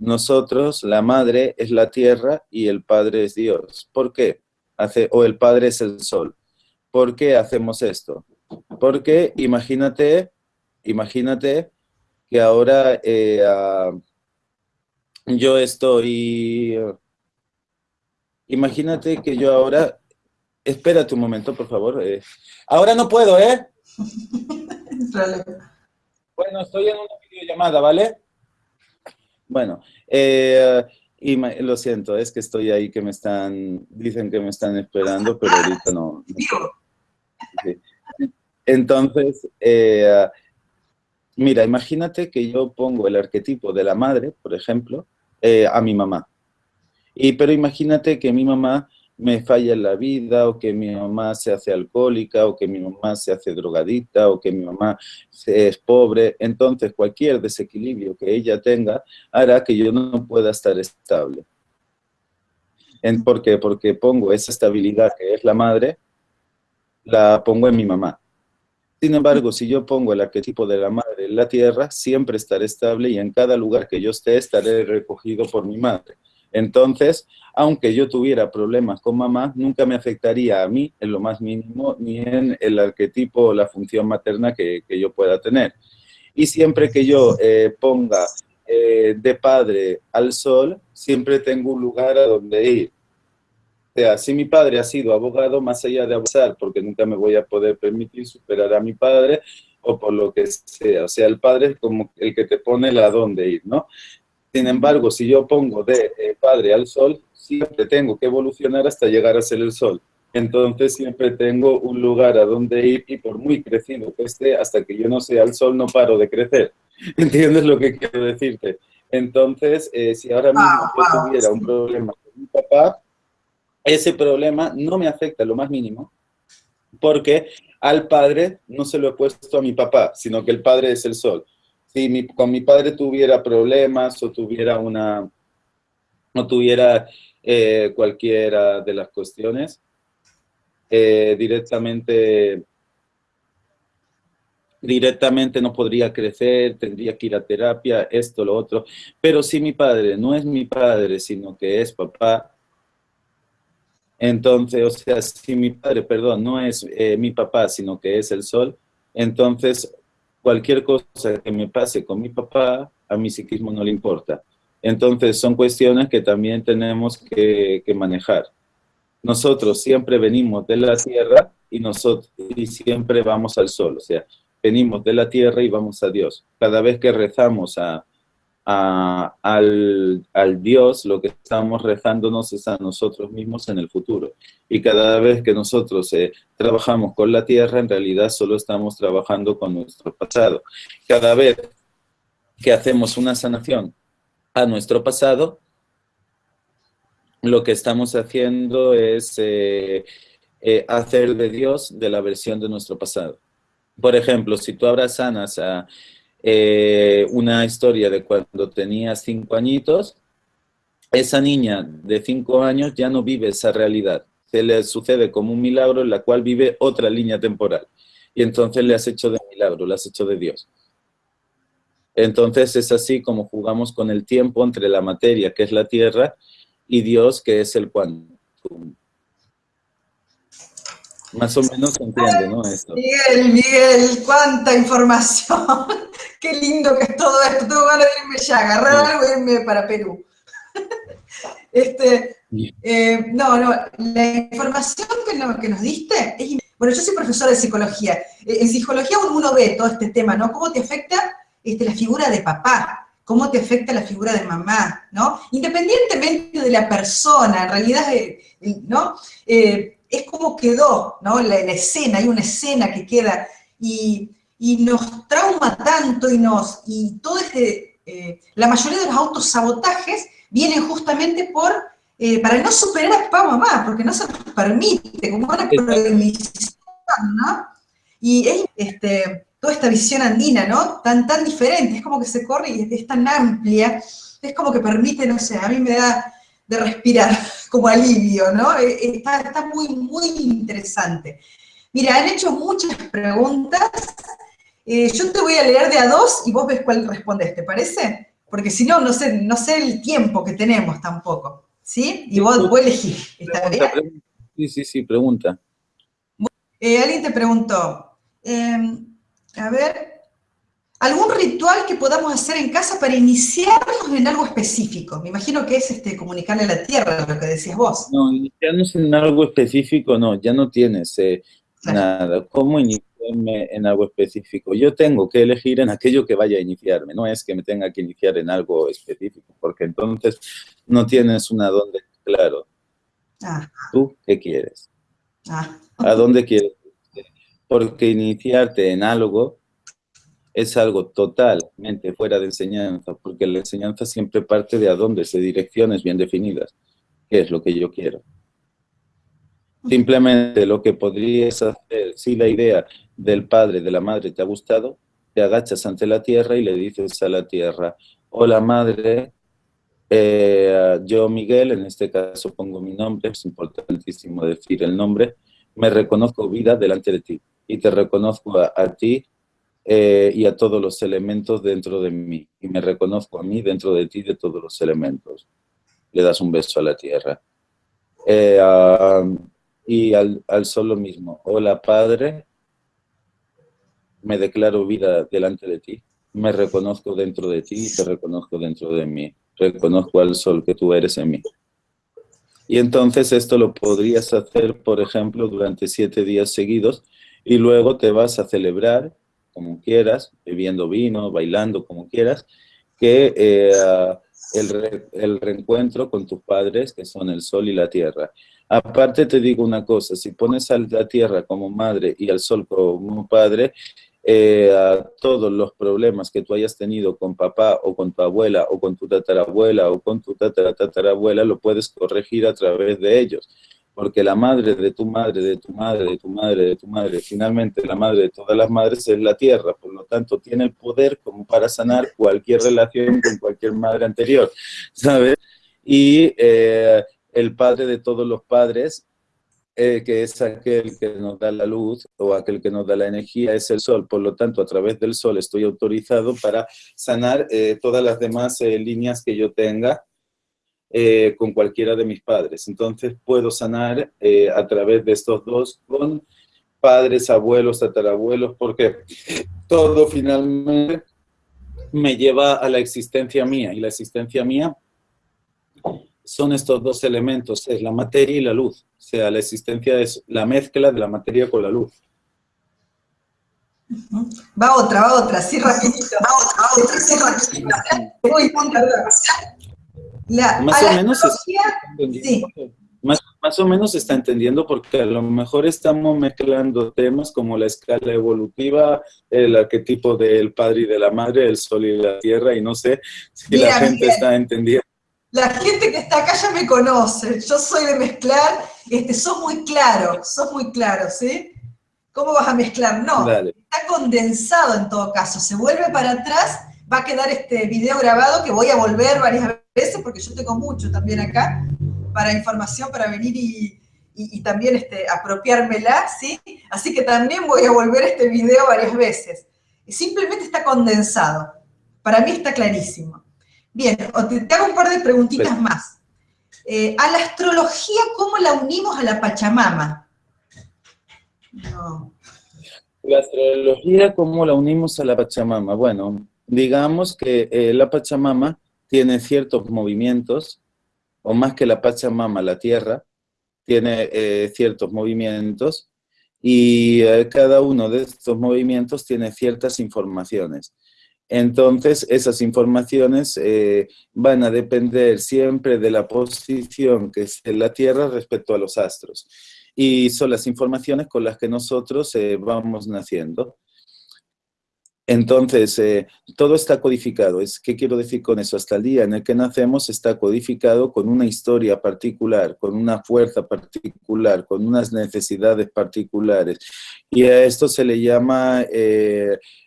Speaker 2: nosotros, la madre es la tierra y el padre es Dios. ¿Por qué? Hace, o el padre es el sol. ¿Por qué hacemos esto? Porque imagínate, imagínate que ahora eh, yo estoy... imagínate que yo ahora... Espérate un momento, por favor. Eh. ahora no puedo, ¿eh? bueno, estoy en una videollamada, ¿vale? Bueno, eh, y lo siento, es que estoy ahí que me están, dicen que me están esperando, pero ahorita no. Entonces, eh, mira, imagínate que yo pongo el arquetipo de la madre, por ejemplo, eh, a mi mamá. Y, pero imagínate que mi mamá me falla en la vida, o que mi mamá se hace alcohólica, o que mi mamá se hace drogadita, o que mi mamá es pobre. Entonces, cualquier desequilibrio que ella tenga hará que yo no pueda estar estable. ¿Por qué? Porque pongo esa estabilidad que es la madre, la pongo en mi mamá. Sin embargo, si yo pongo el arquetipo de la madre en la tierra, siempre estaré estable y en cada lugar que yo esté estaré recogido por mi madre. Entonces, aunque yo tuviera problemas con mamá, nunca me afectaría a mí en lo más mínimo, ni en el arquetipo o la función materna que, yo pueda tener. Y siempre que yo eh, ponga eh, de padre al sol, siempre tengo un lugar a donde ir. O sea, si mi padre ha sido abogado, más allá de abusar, porque nunca me voy a poder permitir superar a mi padre, o por lo que sea. O sea, el padre es como el que te pone la dónde ir, ¿no? Sin embargo, si yo pongo de eh, padre al sol, siempre tengo que evolucionar hasta llegar a ser el sol. Entonces siempre tengo un lugar a donde ir y por muy crecido que esté, hasta que yo no sea el sol, no paro de crecer. ¿Entiendes lo que quiero decirte? Entonces, eh, si ahora mismo yo tuviera un problema con mi papá, ese problema no me afecta lo más mínimo, porque al padre no se lo he puesto a mi papá, sino que el padre es el sol. Si con mi padre tuviera problemas o tuviera una, no tuviera eh, cualquiera de las cuestiones, eh, directamente directamente no podría crecer, tendría que ir a terapia, esto, lo otro. Pero si mi padre no es mi padre, sino que es papá, entonces, o sea, si mi padre, perdón, no es eh, mi papá, sino que es el sol, entonces cualquier cosa que me pase con mi papá, a mi psiquismo no le importa. Entonces, son cuestiones que también tenemos que, manejar. Nosotros siempre venimos de la tierra y, nosotros, y siempre vamos al sol, o sea, venimos de la tierra y vamos a Dios. Cada vez que rezamos a, al, Dios, lo que estamos rezándonos es a nosotros mismos en el futuro. Y cada vez que nosotros eh, trabajamos con la tierra, en realidad solo estamos trabajando con nuestro pasado. Cada vez que hacemos una sanación a nuestro pasado, lo que estamos haciendo es eh, eh, hacer de Dios de la versión de nuestro pasado. Por ejemplo, si tú ahora sanas a eh, una historia de cuando tenía cinco añitos, esa niña de cinco años ya no vive esa realidad. Se le sucede como un milagro en la cual vive otra línea temporal. Y entonces le has hecho de milagro, le has hecho de Dios. Entonces es así como jugamos con el tiempo entre la materia, que es la Tierra, y Dios, que es el quantum. Más o menos se entiende, ¿no? Esto.
Speaker 1: Miguel, Miguel, cuánta información. Qué lindo que es todo esto. Tengo ganas de irme ya, agarrar algo irme para Perú. Este, eh, no, no, la información que, nos diste es... Bueno, yo soy profesora de psicología. Eh, en psicología uno ve todo este tema, ¿no? ¿Cómo te afecta este, la figura de papá? ¿Cómo te afecta la figura de mamá? ¿No? Independientemente de la persona, en realidad, eh, ¿no? Es como quedó, ¿no? La, escena, hay una escena que queda y, nos trauma tanto y nos, y todo este, eh, la mayoría de los autosabotajes vienen justamente por, eh, para no superar a papá mamá, porque no se nos permite, como una prohibición, ¿no? Y es este, toda esta visión andina, ¿no? Tan, tan diferente, es como que se corre y es tan amplia, es como que permite, no sé, a mí me da de respirar como alivio, ¿no? Eh, eh, está, muy, muy interesante. Mira, han hecho muchas preguntas. Eh, yo te voy a leer de a dos y vos ves cuál respondes, ¿te parece? Porque si no, no sé, no sé el tiempo que tenemos tampoco, ¿sí? Y vos, vos elegís, ¿está bien?
Speaker 2: Sí, sí, sí, pregunta.
Speaker 1: alguien te preguntó, a ver, algún ritual que podamos hacer en casa para iniciarnos en algo específico. Me imagino que es este, comunicarle a la tierra, lo que decías vos.
Speaker 2: No, iniciarnos en algo específico, no, ya no tienes eh, nada. ¿Cómo iniciarme en algo específico? Yo tengo que elegir en aquello que vaya a iniciarme, no es que me tenga que iniciar en algo específico, porque entonces no tienes una dónde claro. Ah. ¿Tú qué quieres? Ah. ¿A dónde quieres? Porque iniciarte en algo es algo totalmente fuera de enseñanza, porque la enseñanza siempre parte de a dónde, de direcciones bien definidas, qué es lo que yo quiero. Simplemente lo que podrías hacer, si la idea del padre, de la madre te ha gustado, te agachas ante la tierra y le dices a la tierra, hola madre, eh, yo Miguel, en este caso pongo mi nombre, es importantísimo decir el nombre, me reconozco vida delante de ti y te reconozco a ti eh, y a todos los elementos dentro de mí. Y me reconozco a mí dentro de ti de todos los elementos. Le das un beso a la tierra. Eh, y al, al solo mismo. Hola Padre, me declaro vida delante de ti. Me reconozco dentro de ti y te reconozco dentro de mí. Reconozco al sol que tú eres en mí. Y entonces esto lo podrías hacer, por ejemplo, durante siete días seguidos y luego te vas a celebrar como quieras, bebiendo vino, bailando, como quieras, que eh, el, reencuentro con tus padres, que son el sol y la tierra. Aparte te digo una cosa, si pones a la tierra como madre y al sol como padre, eh, a todos los problemas que tú hayas tenido con papá o con tu abuela o con tu tatarabuela o con tu tatarabuela, lo puedes corregir a través de ellos. Porque la madre de tu madre, de tu madre, de tu madre, de tu madre, finalmente la madre de todas las madres es la tierra, por lo tanto tiene el poder como para sanar cualquier relación con cualquier madre anterior, ¿sabes? Y eh, el padre de todos los padres, eh, que es aquel que nos da la luz o aquel que nos da la energía, es el sol. Por lo tanto, a través del sol estoy autorizado para sanar eh, todas las demás líneas que yo tenga con cualquiera de mis padres. Entonces, puedo sanar a través de estos dos con padres, abuelos, tatarabuelos, porque todo finalmente me lleva a la existencia mía. Y la existencia mía son estos dos elementos, es la materia y la luz. O sea, la existencia es la mezcla de la materia con la luz.
Speaker 1: Va otra, va otra, sí rapidito. Va otra, va otra, sí rapidito.
Speaker 2: Más o menos sí. más, o menos está entendiendo porque a lo mejor estamos mezclando temas como la escala evolutiva, el arquetipo del padre y de la madre, el sol y la tierra, y no sé si la gente está entendiendo.
Speaker 1: La gente que está acá ya me conoce, yo soy de mezclar, este, sos muy claro, sos muy claro, ¿sí? ¿Cómo vas a mezclar? No, está condensado en todo caso, se vuelve para atrás, va a quedar este video grabado que voy a volver varias veces porque yo tengo mucho también acá para información, para venir y, también este, apropiármela, ¿sí? Así que también voy a volver este video varias veces. Simplemente está condensado, para mí está clarísimo. Bien, te, hago un par de preguntitas más. Eh, a la astrología, ¿cómo la unimos a la Pachamama?
Speaker 2: No. La astrología, ¿cómo la unimos a la Pachamama? Bueno, digamos que eh, la Pachamama tiene ciertos movimientos, o más que la Pachamama, la Tierra, tiene eh, ciertos movimientos, y cada uno de estos movimientos tiene ciertas informaciones. Entonces, esas informaciones eh, van a depender siempre de la posición que es la Tierra respecto a los astros. Y son las informaciones con las que nosotros eh, vamos naciendo. Entonces, eh, todo está codificado. ¿Qué quiero decir con eso? Hasta el día en el que nacemos está codificado con una historia particular, con una fuerza particular, con unas necesidades particulares. Y a esto se le llama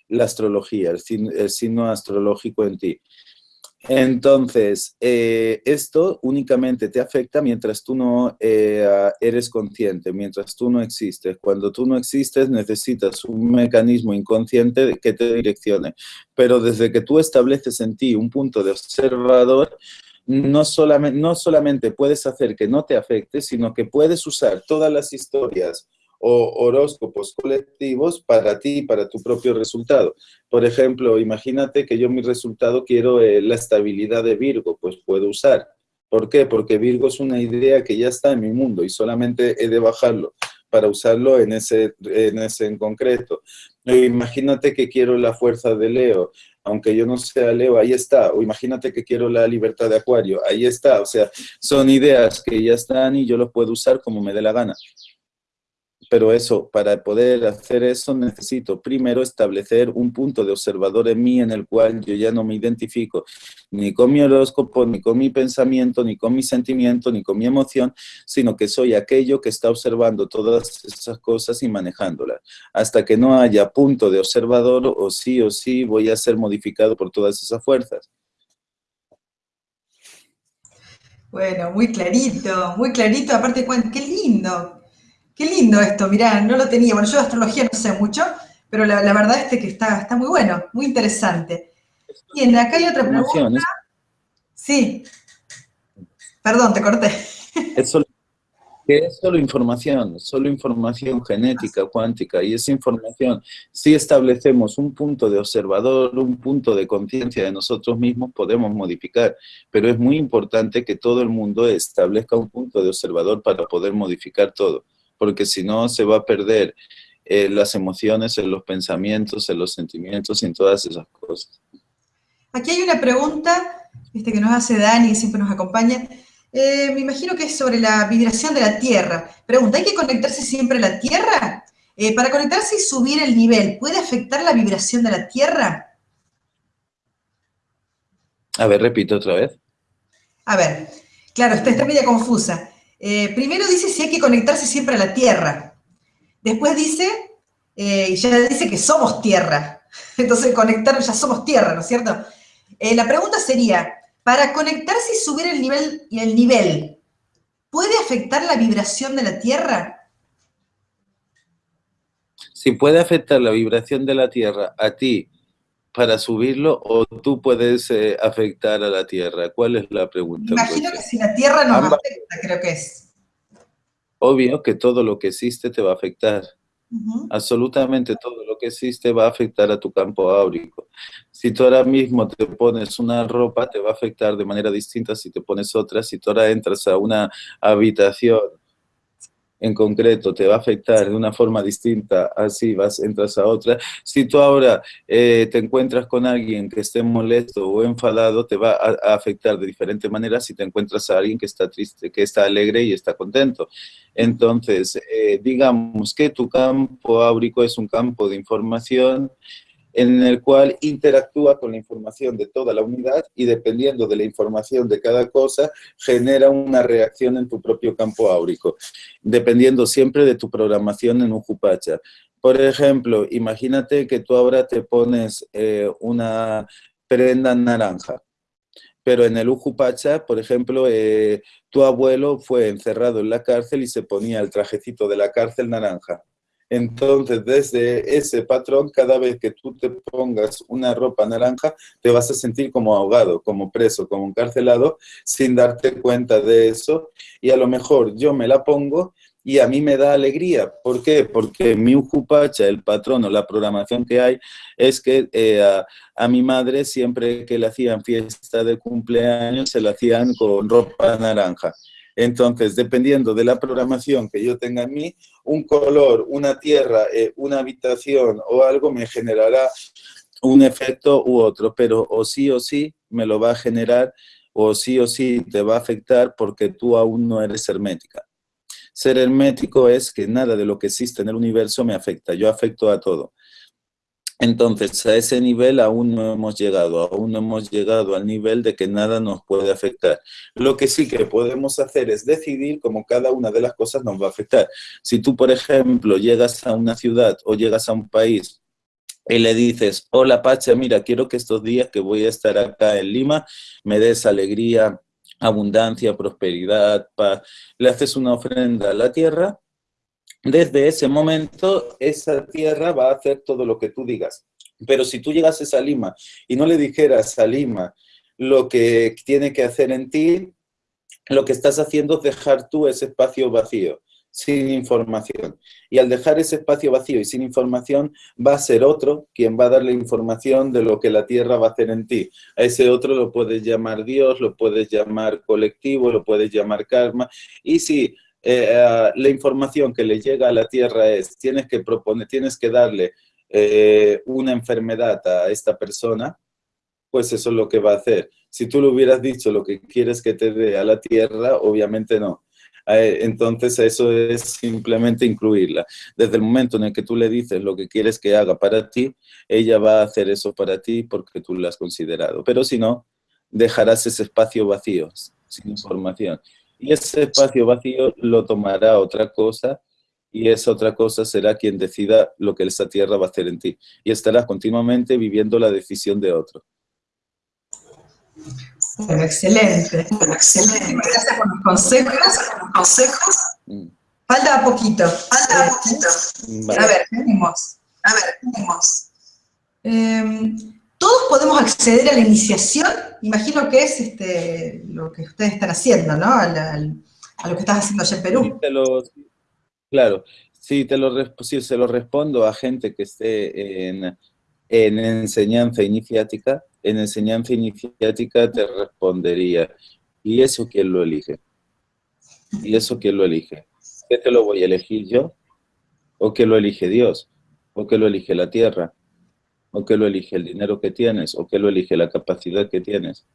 Speaker 2: la astrología, el, signo astrológico en ti. Entonces, eh, esto únicamente te afecta mientras tú no eh, eres consciente, mientras tú no existes. Cuando tú no existes, necesitas un mecanismo inconsciente que te direccione. Pero desde que tú estableces en ti un punto de observador, no solamente, no solamente puedes hacer que no te afecte, sino que puedes usar todas las historias o horóscopos colectivos para ti, para tu propio resultado. Por ejemplo, imagínate que yo mi resultado quiero eh, la estabilidad de Virgo, pues puedo usar. ¿Por qué? Porque Virgo es una idea que ya está en mi mundo y solamente he de bajarlo para usarlo en ese en, ese en concreto. imagínate que quiero la fuerza de Leo, aunque yo no sea Leo, ahí está. O imagínate que quiero la libertad de Acuario, ahí está. O sea, son ideas que ya están y yo los puedo usar como me dé la gana. Pero eso, para poder hacer eso necesito primero establecer un punto de observador en mí en el cual yo ya no me identifico ni con mi horóscopo, ni con mi pensamiento, ni con mi sentimiento, ni con mi emoción, sino que soy aquello que está observando todas esas cosas y manejándolas. Hasta que no haya punto de observador, o sí o sí voy a ser modificado por todas esas fuerzas.
Speaker 1: Bueno, muy clarito, muy clarito. Aparte, qué lindo, Qué lindo esto, mirá, no lo tenía. Bueno, yo de astrología no sé mucho, pero la, verdad es que está, está muy bueno, muy interesante. Bien, acá hay otra pregunta. Sí. Perdón, te corté.
Speaker 2: Es solo, es solo información, solo información genética, cuántica, y esa información, si establecemos un punto de observador, un punto de conciencia de nosotros mismos, podemos modificar, pero es muy importante que todo el mundo establezca un punto de observador para poder modificar todo porque si no se va a perder eh, las emociones, en los pensamientos, en los sentimientos y en todas esas cosas.
Speaker 1: Aquí hay una pregunta este, que nos hace Dani, que siempre nos acompaña. Eh, me imagino que es sobre la vibración de la Tierra. Pregunta, ¿hay que conectarse siempre a la Tierra? Eh, para conectarse y subir el nivel, ¿puede afectar la vibración de la Tierra?
Speaker 2: A ver, repito otra vez.
Speaker 1: A ver, claro, está, está media confusa. Eh, primero dice si hay que conectarse siempre a la Tierra. Después dice, y ya dice que somos Tierra. Entonces, conectarnos ya somos Tierra, ¿no es cierto? la pregunta sería, para conectarse y subir el nivel, el nivel, ¿puede afectar la vibración de la Tierra?
Speaker 2: Si puede afectar la vibración de la Tierra a ti para subirlo o tú puedes eh, afectar a la Tierra. ¿Cuál es la pregunta?
Speaker 1: Imagino que si la Tierra nos afecta, creo que es.
Speaker 2: Obvio que todo lo que existe te va a afectar. Absolutamente todo lo que existe va a afectar a tu campo áurico. Si tú ahora mismo te pones una ropa, te va a afectar de manera distinta si te pones otra. Si tú ahora entras a una habitación en concreto te va a afectar de una forma distinta, así vas, entras a otra. Si tú ahora eh, te encuentras con alguien que esté molesto o enfadado, te va a, afectar de diferente manera si te encuentras a alguien que está triste, que está alegre y está contento. Entonces, eh, digamos que tu campo áurico es un campo de información en el cual interactúa con la información de toda la unidad y dependiendo de la información de cada cosa, genera una reacción en tu propio campo áurico, dependiendo siempre de tu programación en un jupacha. Por ejemplo, imagínate que tú ahora te pones eh, una prenda naranja, pero en el Ujupacha, por ejemplo, eh, tu abuelo fue encerrado en la cárcel y se ponía el trajecito de la cárcel naranja. Entonces, desde ese patrón, cada vez que tú te pongas una ropa naranja, te vas a sentir como ahogado, como preso, como encarcelado, sin darte cuenta de eso. Y a lo mejor yo me la pongo y a mí me da alegría. ¿Por qué? Porque mi ujupacha, el patrón o la programación que hay, es que eh, a, a, mi madre siempre que le hacían fiesta de cumpleaños, se la hacían con ropa naranja. Entonces, dependiendo de la programación que yo tenga en mí, un color, una tierra, eh, una habitación o algo me generará un efecto u otro, pero o sí o sí me lo va a generar o sí o sí te va a afectar porque tú aún no eres hermética. Ser hermético es que nada de lo que existe en el universo me afecta, yo afecto a todo. Entonces, a ese nivel aún no hemos llegado, aún no hemos llegado al nivel de que nada nos puede afectar. Lo que sí que podemos hacer es decidir cómo cada una de las cosas nos va a afectar. Si tú, por ejemplo, llegas a una ciudad o llegas a un país y le dices, hola Pacha, mira, quiero que estos días que voy a estar acá en Lima me des alegría, abundancia, prosperidad, paz. Le haces una ofrenda a la tierra desde ese momento esa tierra va a hacer todo lo que tú digas. Pero si tú llegases a Lima y no le dijeras a Lima lo que tiene que hacer en ti, lo que estás haciendo es dejar tú ese espacio vacío, sin información. Y al dejar ese espacio vacío y sin información, va a ser otro quien va a darle información de lo que la tierra va a hacer en ti. A ese otro lo puedes llamar Dios, lo puedes llamar colectivo, lo puedes llamar karma. Y si eh, eh, la información que le llega a la Tierra es, tienes que proponer, tienes que darle eh, una enfermedad a esta persona, pues eso es lo que va a hacer. Si tú le hubieras dicho lo que quieres que te dé a la Tierra, obviamente no. Entonces eso es simplemente incluirla. Desde el momento en el que tú le dices lo que quieres que haga para ti, ella va a hacer eso para ti porque tú lo has considerado. Pero si no, dejarás ese espacio vacío, sin información y ese espacio vacío lo tomará otra cosa y esa otra cosa será quien decida lo que esa tierra va a hacer en ti. Y estarás continuamente viviendo la decisión de otro.
Speaker 1: excelente, excelente. Gracias por los consejos. consejos. Mm. Falta poquito. Falta poquito. A ver, venimos. A ver, venimos. Em, todos podemos acceder a la iniciación, imagino que es este, lo que ustedes están haciendo, ¿no? A, lo que estás haciendo allá en Perú.
Speaker 2: claro, sí, te lo, se lo respondo a gente que esté en, en enseñanza iniciática, en enseñanza iniciática te respondería, ¿y eso quién lo elige? ¿Y eso quién lo elige? ¿Qué te lo voy a elegir yo? ¿O qué lo elige Dios? ¿O qué lo elige la tierra? ¿O qué lo elige el dinero que tienes? ¿O qué lo elige la capacidad que tienes?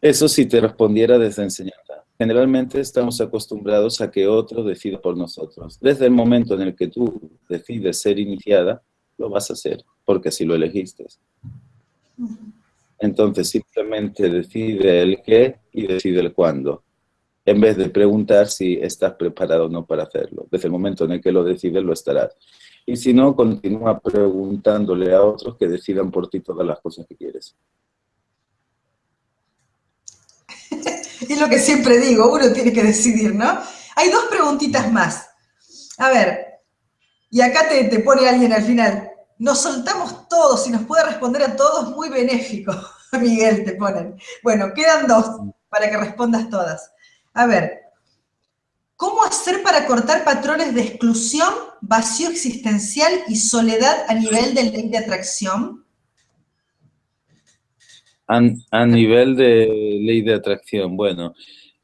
Speaker 2: Eso si te respondiera desde enseñanza. Generalmente estamos acostumbrados a que otro decida por nosotros. Desde el momento en el que tú decides ser iniciada, lo vas a hacer, porque así lo elegiste. Entonces simplemente decide el qué y decide el cuándo, en vez de preguntar si estás preparado o no para hacerlo. Desde el momento en el que lo decides, lo estarás. Y si no, continúa preguntándole a otros que decidan por ti todas las cosas que quieres.
Speaker 1: es lo que siempre digo, uno tiene que decidir, ¿no? Hay dos preguntitas más. A ver, y acá te, pone alguien al final, nos soltamos todos y nos puede responder a todos, muy benéfico. Miguel, te ponen. Bueno, quedan dos para que respondas todas. A ver, ¿cómo hacer para cortar patrones de exclusión, vacío existencial y soledad a nivel de ley de atracción?
Speaker 2: A, nivel de ley de atracción, bueno,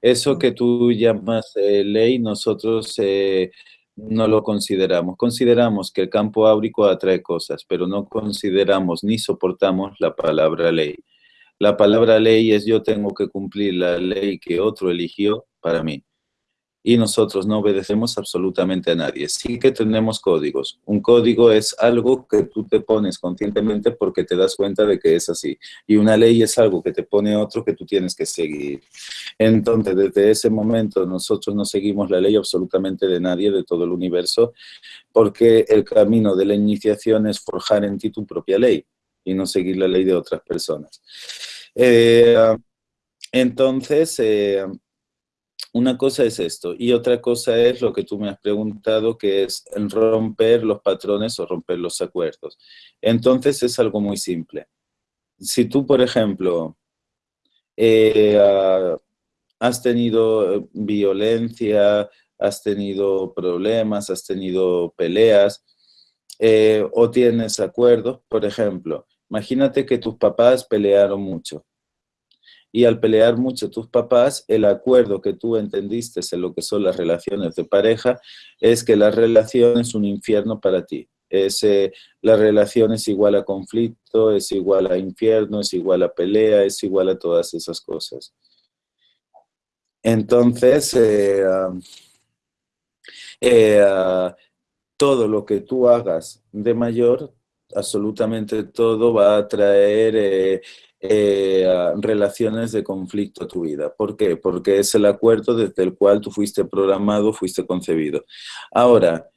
Speaker 2: eso que tú llamas eh, ley, nosotros eh, no lo consideramos. Consideramos que el campo áurico atrae cosas, pero no consideramos ni soportamos la palabra ley. La palabra ley es yo tengo que cumplir la ley que otro eligió para mí y nosotros no obedecemos absolutamente a nadie. Sí que tenemos códigos. Un código es algo que tú te pones conscientemente porque te das cuenta de que es así. Y una ley es algo que te pone otro que tú tienes que seguir. Entonces, desde ese momento nosotros no seguimos la ley absolutamente de nadie, de todo el universo, porque el camino de la iniciación es forjar en ti tu propia ley y no seguir la ley de otras personas. Eh, entonces, eh, una cosa es esto, y otra cosa es lo que tú me has preguntado, que es romper los patrones o romper los acuerdos. Entonces es algo muy simple. Si tú, por ejemplo, eh, ah, has tenido violencia, has tenido problemas, has tenido peleas, eh, o tienes acuerdos, por ejemplo, imagínate que tus papás pelearon mucho y al pelear mucho tus papás, el acuerdo que tú entendiste en lo que son las relaciones de pareja es que la relación es un infierno para ti. Es, eh, la relación es igual a conflicto, es igual a infierno, es igual a pelea, es igual a todas esas cosas. Entonces, eh, eh, todo lo que tú hagas de mayor, absolutamente todo va a traer eh, relaciones de conflicto a tu vida. ¿Por qué? Porque es el acuerdo desde el cual tú fuiste programado, fuiste concebido. Ahora,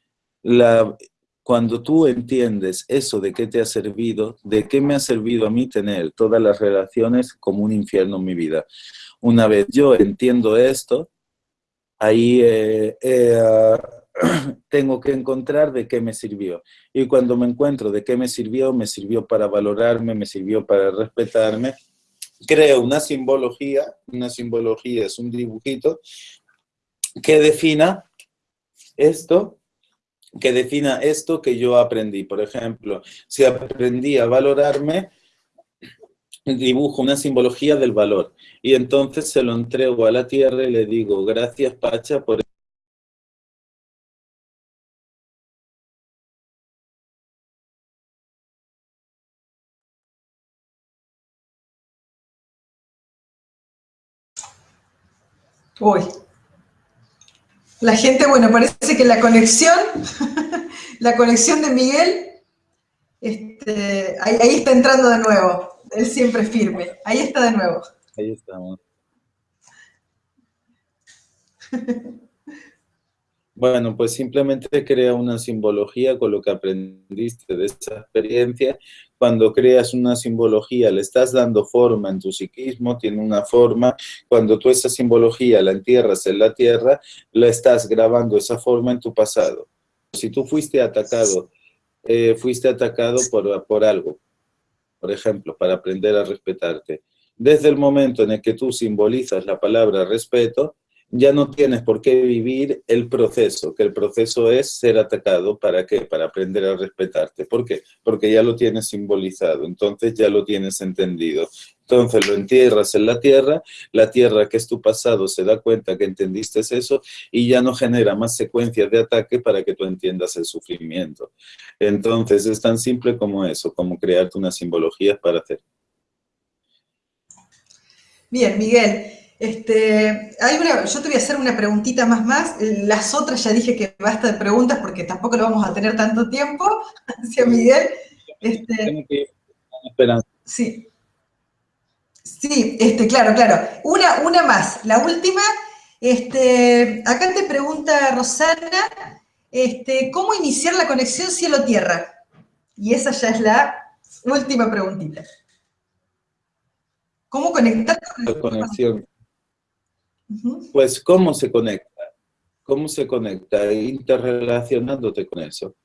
Speaker 2: cuando tú entiendes eso de qué te ha servido, de qué me ha servido a mí tener todas las relaciones como un infierno en mi vida. Una vez yo entiendo esto, ahí eh, eh, tengo que encontrar de qué me sirvió. Y cuando me encuentro de qué me sirvió, me sirvió para valorarme, me sirvió para respetarme. Creo una simbología, una simbología es un dibujito que defina esto, que defina esto que yo aprendí. Por ejemplo, si aprendí a valorarme, dibujo una simbología del valor. Y entonces se lo entrego a la tierra y le digo, gracias Pacha por
Speaker 1: Uy. La gente, bueno, parece que la conexión, la conexión de Miguel, este, ahí, ahí, está entrando de nuevo. Él siempre firme. Ahí está de nuevo.
Speaker 2: Ahí estamos. Bueno, pues simplemente crea una simbología con lo que aprendiste de esa experiencia. Cuando creas una simbología, le estás dando forma en tu psiquismo, tiene una forma. Cuando tú esa simbología la entierras en la tierra, la estás grabando esa forma en tu pasado. Si tú fuiste atacado, eh, fuiste atacado por, por algo, por ejemplo, para aprender a respetarte. Desde el momento en el que tú simbolizas la palabra respeto, ya no tienes por qué vivir el proceso, que el proceso es ser atacado, ¿para qué? Para aprender a respetarte. ¿Por qué? Porque ya lo tienes simbolizado, entonces ya lo tienes entendido. Entonces lo entierras en la tierra, la tierra que es tu pasado se da cuenta que entendiste eso y ya no genera más secuencias de ataque para que tú entiendas el sufrimiento. Entonces es tan simple como eso, como crearte una simbología para hacer.
Speaker 1: Bien, Miguel. Este, hay una, yo te voy a hacer una preguntita más más. Las otras ya dije que basta de preguntas porque tampoco lo vamos a tener tanto tiempo. Hacia Miguel. Este, sí. Sí, este, claro, claro. Una, una más. La última. Este, acá te pregunta Rosana, este, ¿cómo iniciar la conexión cielo-tierra? Y esa ya es la última preguntita. ¿Cómo conectar
Speaker 2: con la conexión? Pues, ¿cómo se conecta? ¿Cómo se conecta? Interrelacionándote con eso.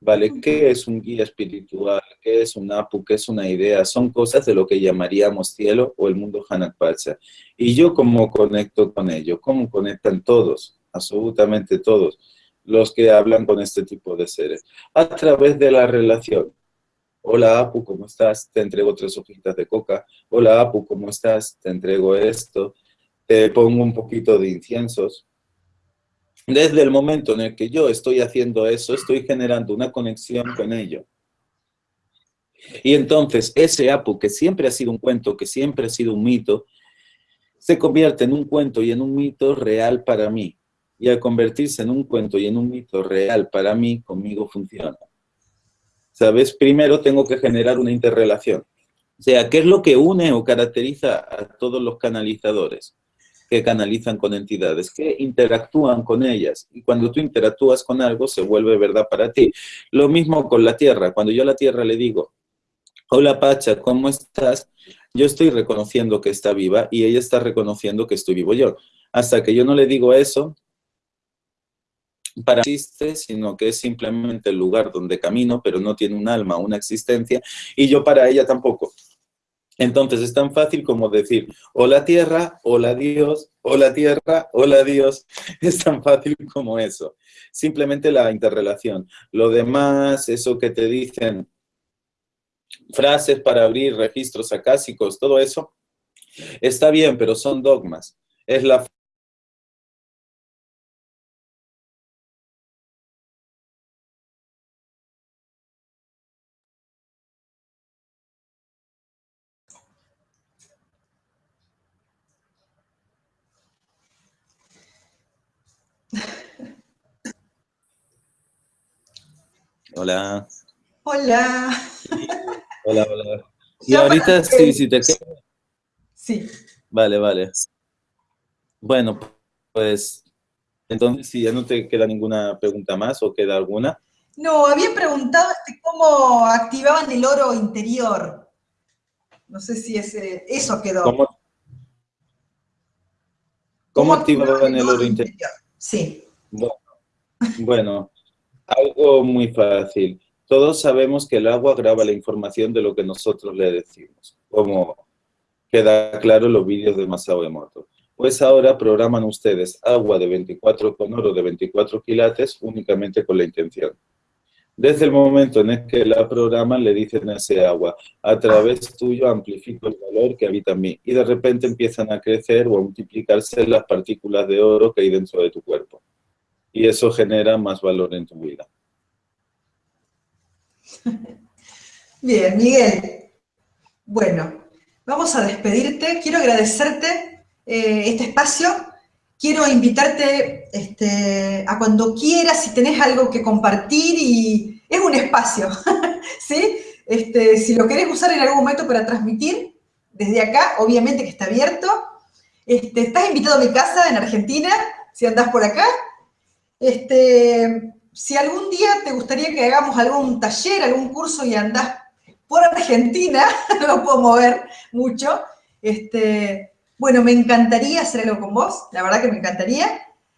Speaker 2: ¿Vale? ¿Qué es un guía espiritual? ¿Qué es un apu? ¿Qué es una idea? Son cosas de lo que llamaríamos cielo o el mundo Hanakpacha. Y yo cómo conecto con ello, cómo conectan todos, absolutamente todos, los que hablan con este tipo de seres. A través de la relación. Hola Apu, ¿cómo estás? Te entrego tres hojitas de coca. Hola Apu, ¿cómo estás? Te entrego esto te pongo un poquito de inciensos. Desde el momento en el que yo estoy haciendo eso, estoy generando una conexión con ello. Y entonces ese Apu, que siempre ha sido un cuento, que siempre ha sido un mito, se convierte en un cuento y en un mito real para mí. Y al convertirse en un cuento y en un mito real para mí, conmigo funciona. ¿Sabes? Primero tengo que generar una interrelación. O sea, ¿qué es lo que une o caracteriza a todos los canalizadores? Que canalizan con entidades, que interactúan con ellas. Y cuando tú interactúas con algo, se vuelve verdad para ti. Lo mismo con la tierra. Cuando yo a la tierra le digo, hola Pacha, ¿cómo estás? Yo estoy reconociendo que está viva y ella está reconociendo que estoy vivo yo. Hasta que yo no le digo eso, para existe, sino que es simplemente el lugar donde camino, pero no tiene un alma, una existencia, y yo para ella tampoco. Entonces es tan fácil como decir, hola tierra, hola Dios, hola tierra, hola Dios. Es tan fácil como eso. Simplemente la interrelación. Lo demás, eso que te dicen, frases para abrir registros acásicos, todo eso, está bien, pero son dogmas. Es la Hola.
Speaker 1: Hola.
Speaker 2: Hola, hola. Y ahorita sí, si te
Speaker 1: Sí.
Speaker 2: Vale, vale. Bueno, pues entonces si ya no te queda ninguna pregunta más o queda alguna.
Speaker 1: No, había preguntado este, cómo activaban el oro interior. No sé si ese, eso quedó.
Speaker 2: ¿Cómo, cómo, activaban el oro interior?
Speaker 1: Sí.
Speaker 2: bueno, algo muy fácil. Todos sabemos que el agua graba la información de lo que nosotros le decimos, como queda claro en los vídeos de Masao Emoto. Pues ahora programan ustedes agua de 24 con oro de 24 quilates únicamente con la intención. Desde el momento en el que la programan, le dicen a ese agua, a través tuyo amplifico el valor que habita en mí. Y de repente empiezan a crecer o a multiplicarse las partículas de oro que hay dentro de tu cuerpo y eso genera más valor en tu vida.
Speaker 1: Bien, Miguel. Bueno, vamos a despedirte. Quiero agradecerte eh, este espacio. Quiero invitarte este, a cuando quieras, si tenés algo que compartir y es un espacio, ¿sí? Este, si lo querés usar en algún momento para transmitir, desde acá, obviamente que está abierto. Este, estás invitado a mi casa en Argentina, si andás por acá, este, si algún día te gustaría que hagamos algún taller, algún curso y andás por Argentina, no puedo mover mucho, este, bueno, me encantaría hacer algo con vos, la verdad que me encantaría.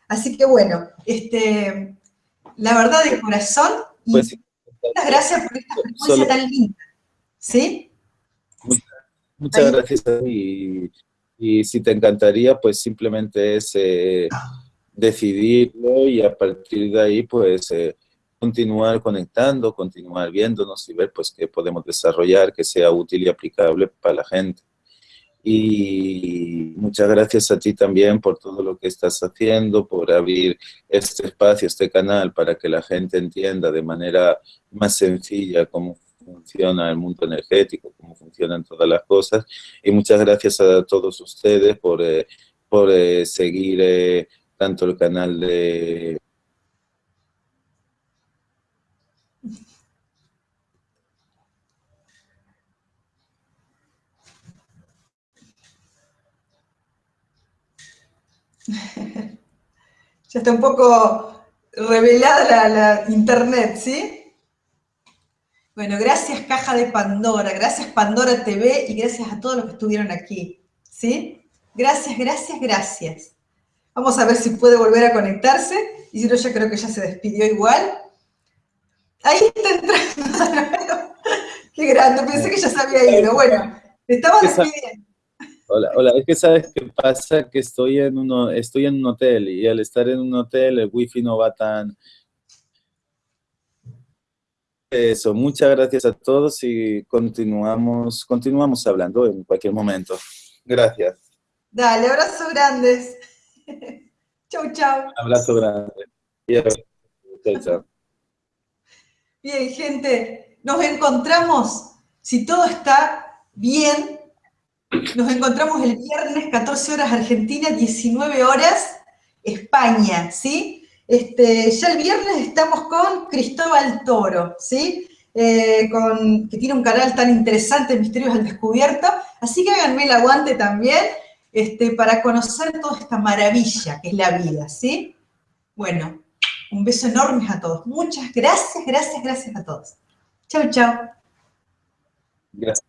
Speaker 1: Así que bueno, este, la verdad de corazón, y pues muchas gracias por esta frecuencia tan linda. ¿Sí?
Speaker 2: Muchas, gracias y, y, si te encantaría, pues simplemente es... Eh, decidirlo y a partir de ahí pues eh, continuar conectando, continuar viéndonos y ver pues qué podemos desarrollar que sea útil y aplicable para la gente. Y muchas gracias a ti también por todo lo que estás haciendo, por abrir este espacio, este canal, para que la gente entienda de manera más sencilla cómo funciona el mundo energético, cómo funcionan todas las cosas. Y muchas gracias a todos ustedes por, eh, por eh, seguir tanto el canal de...
Speaker 1: ya está un poco revelada la, internet, ¿sí? Bueno, gracias Caja de Pandora, gracias Pandora TV y gracias a todos los que estuvieron aquí, ¿sí? Gracias, gracias, gracias. Vamos a ver si puede volver a conectarse y si no, ya creo que ya se despidió igual. Ahí está entrando. Qué grande, pensé que ya se había ido. Bueno, estaba despidiendo.
Speaker 2: Hola, hola, es que sabes qué pasa, que estoy en, uno, estoy en un hotel y al estar en un hotel el wifi no va tan... Eso, muchas gracias a todos y continuamos, continuamos hablando en cualquier momento. Gracias.
Speaker 1: Dale, abrazos grandes. chau, chau.
Speaker 2: abrazo grande. Chau, chau.
Speaker 1: Bien, gente, nos encontramos, si todo está bien, nos encontramos el viernes, 14 horas Argentina, 19 horas España, ¿sí? Este, ya el viernes estamos con Cristóbal Toro, ¿sí? Eh, con, que tiene un canal tan interesante, Misterios al Descubierto, así que háganme el aguante también este, para conocer toda esta maravilla que es la vida, ¿sí? Bueno, un beso enorme a todos. Muchas gracias, gracias, gracias a todos. Chau, chau.
Speaker 2: Gracias.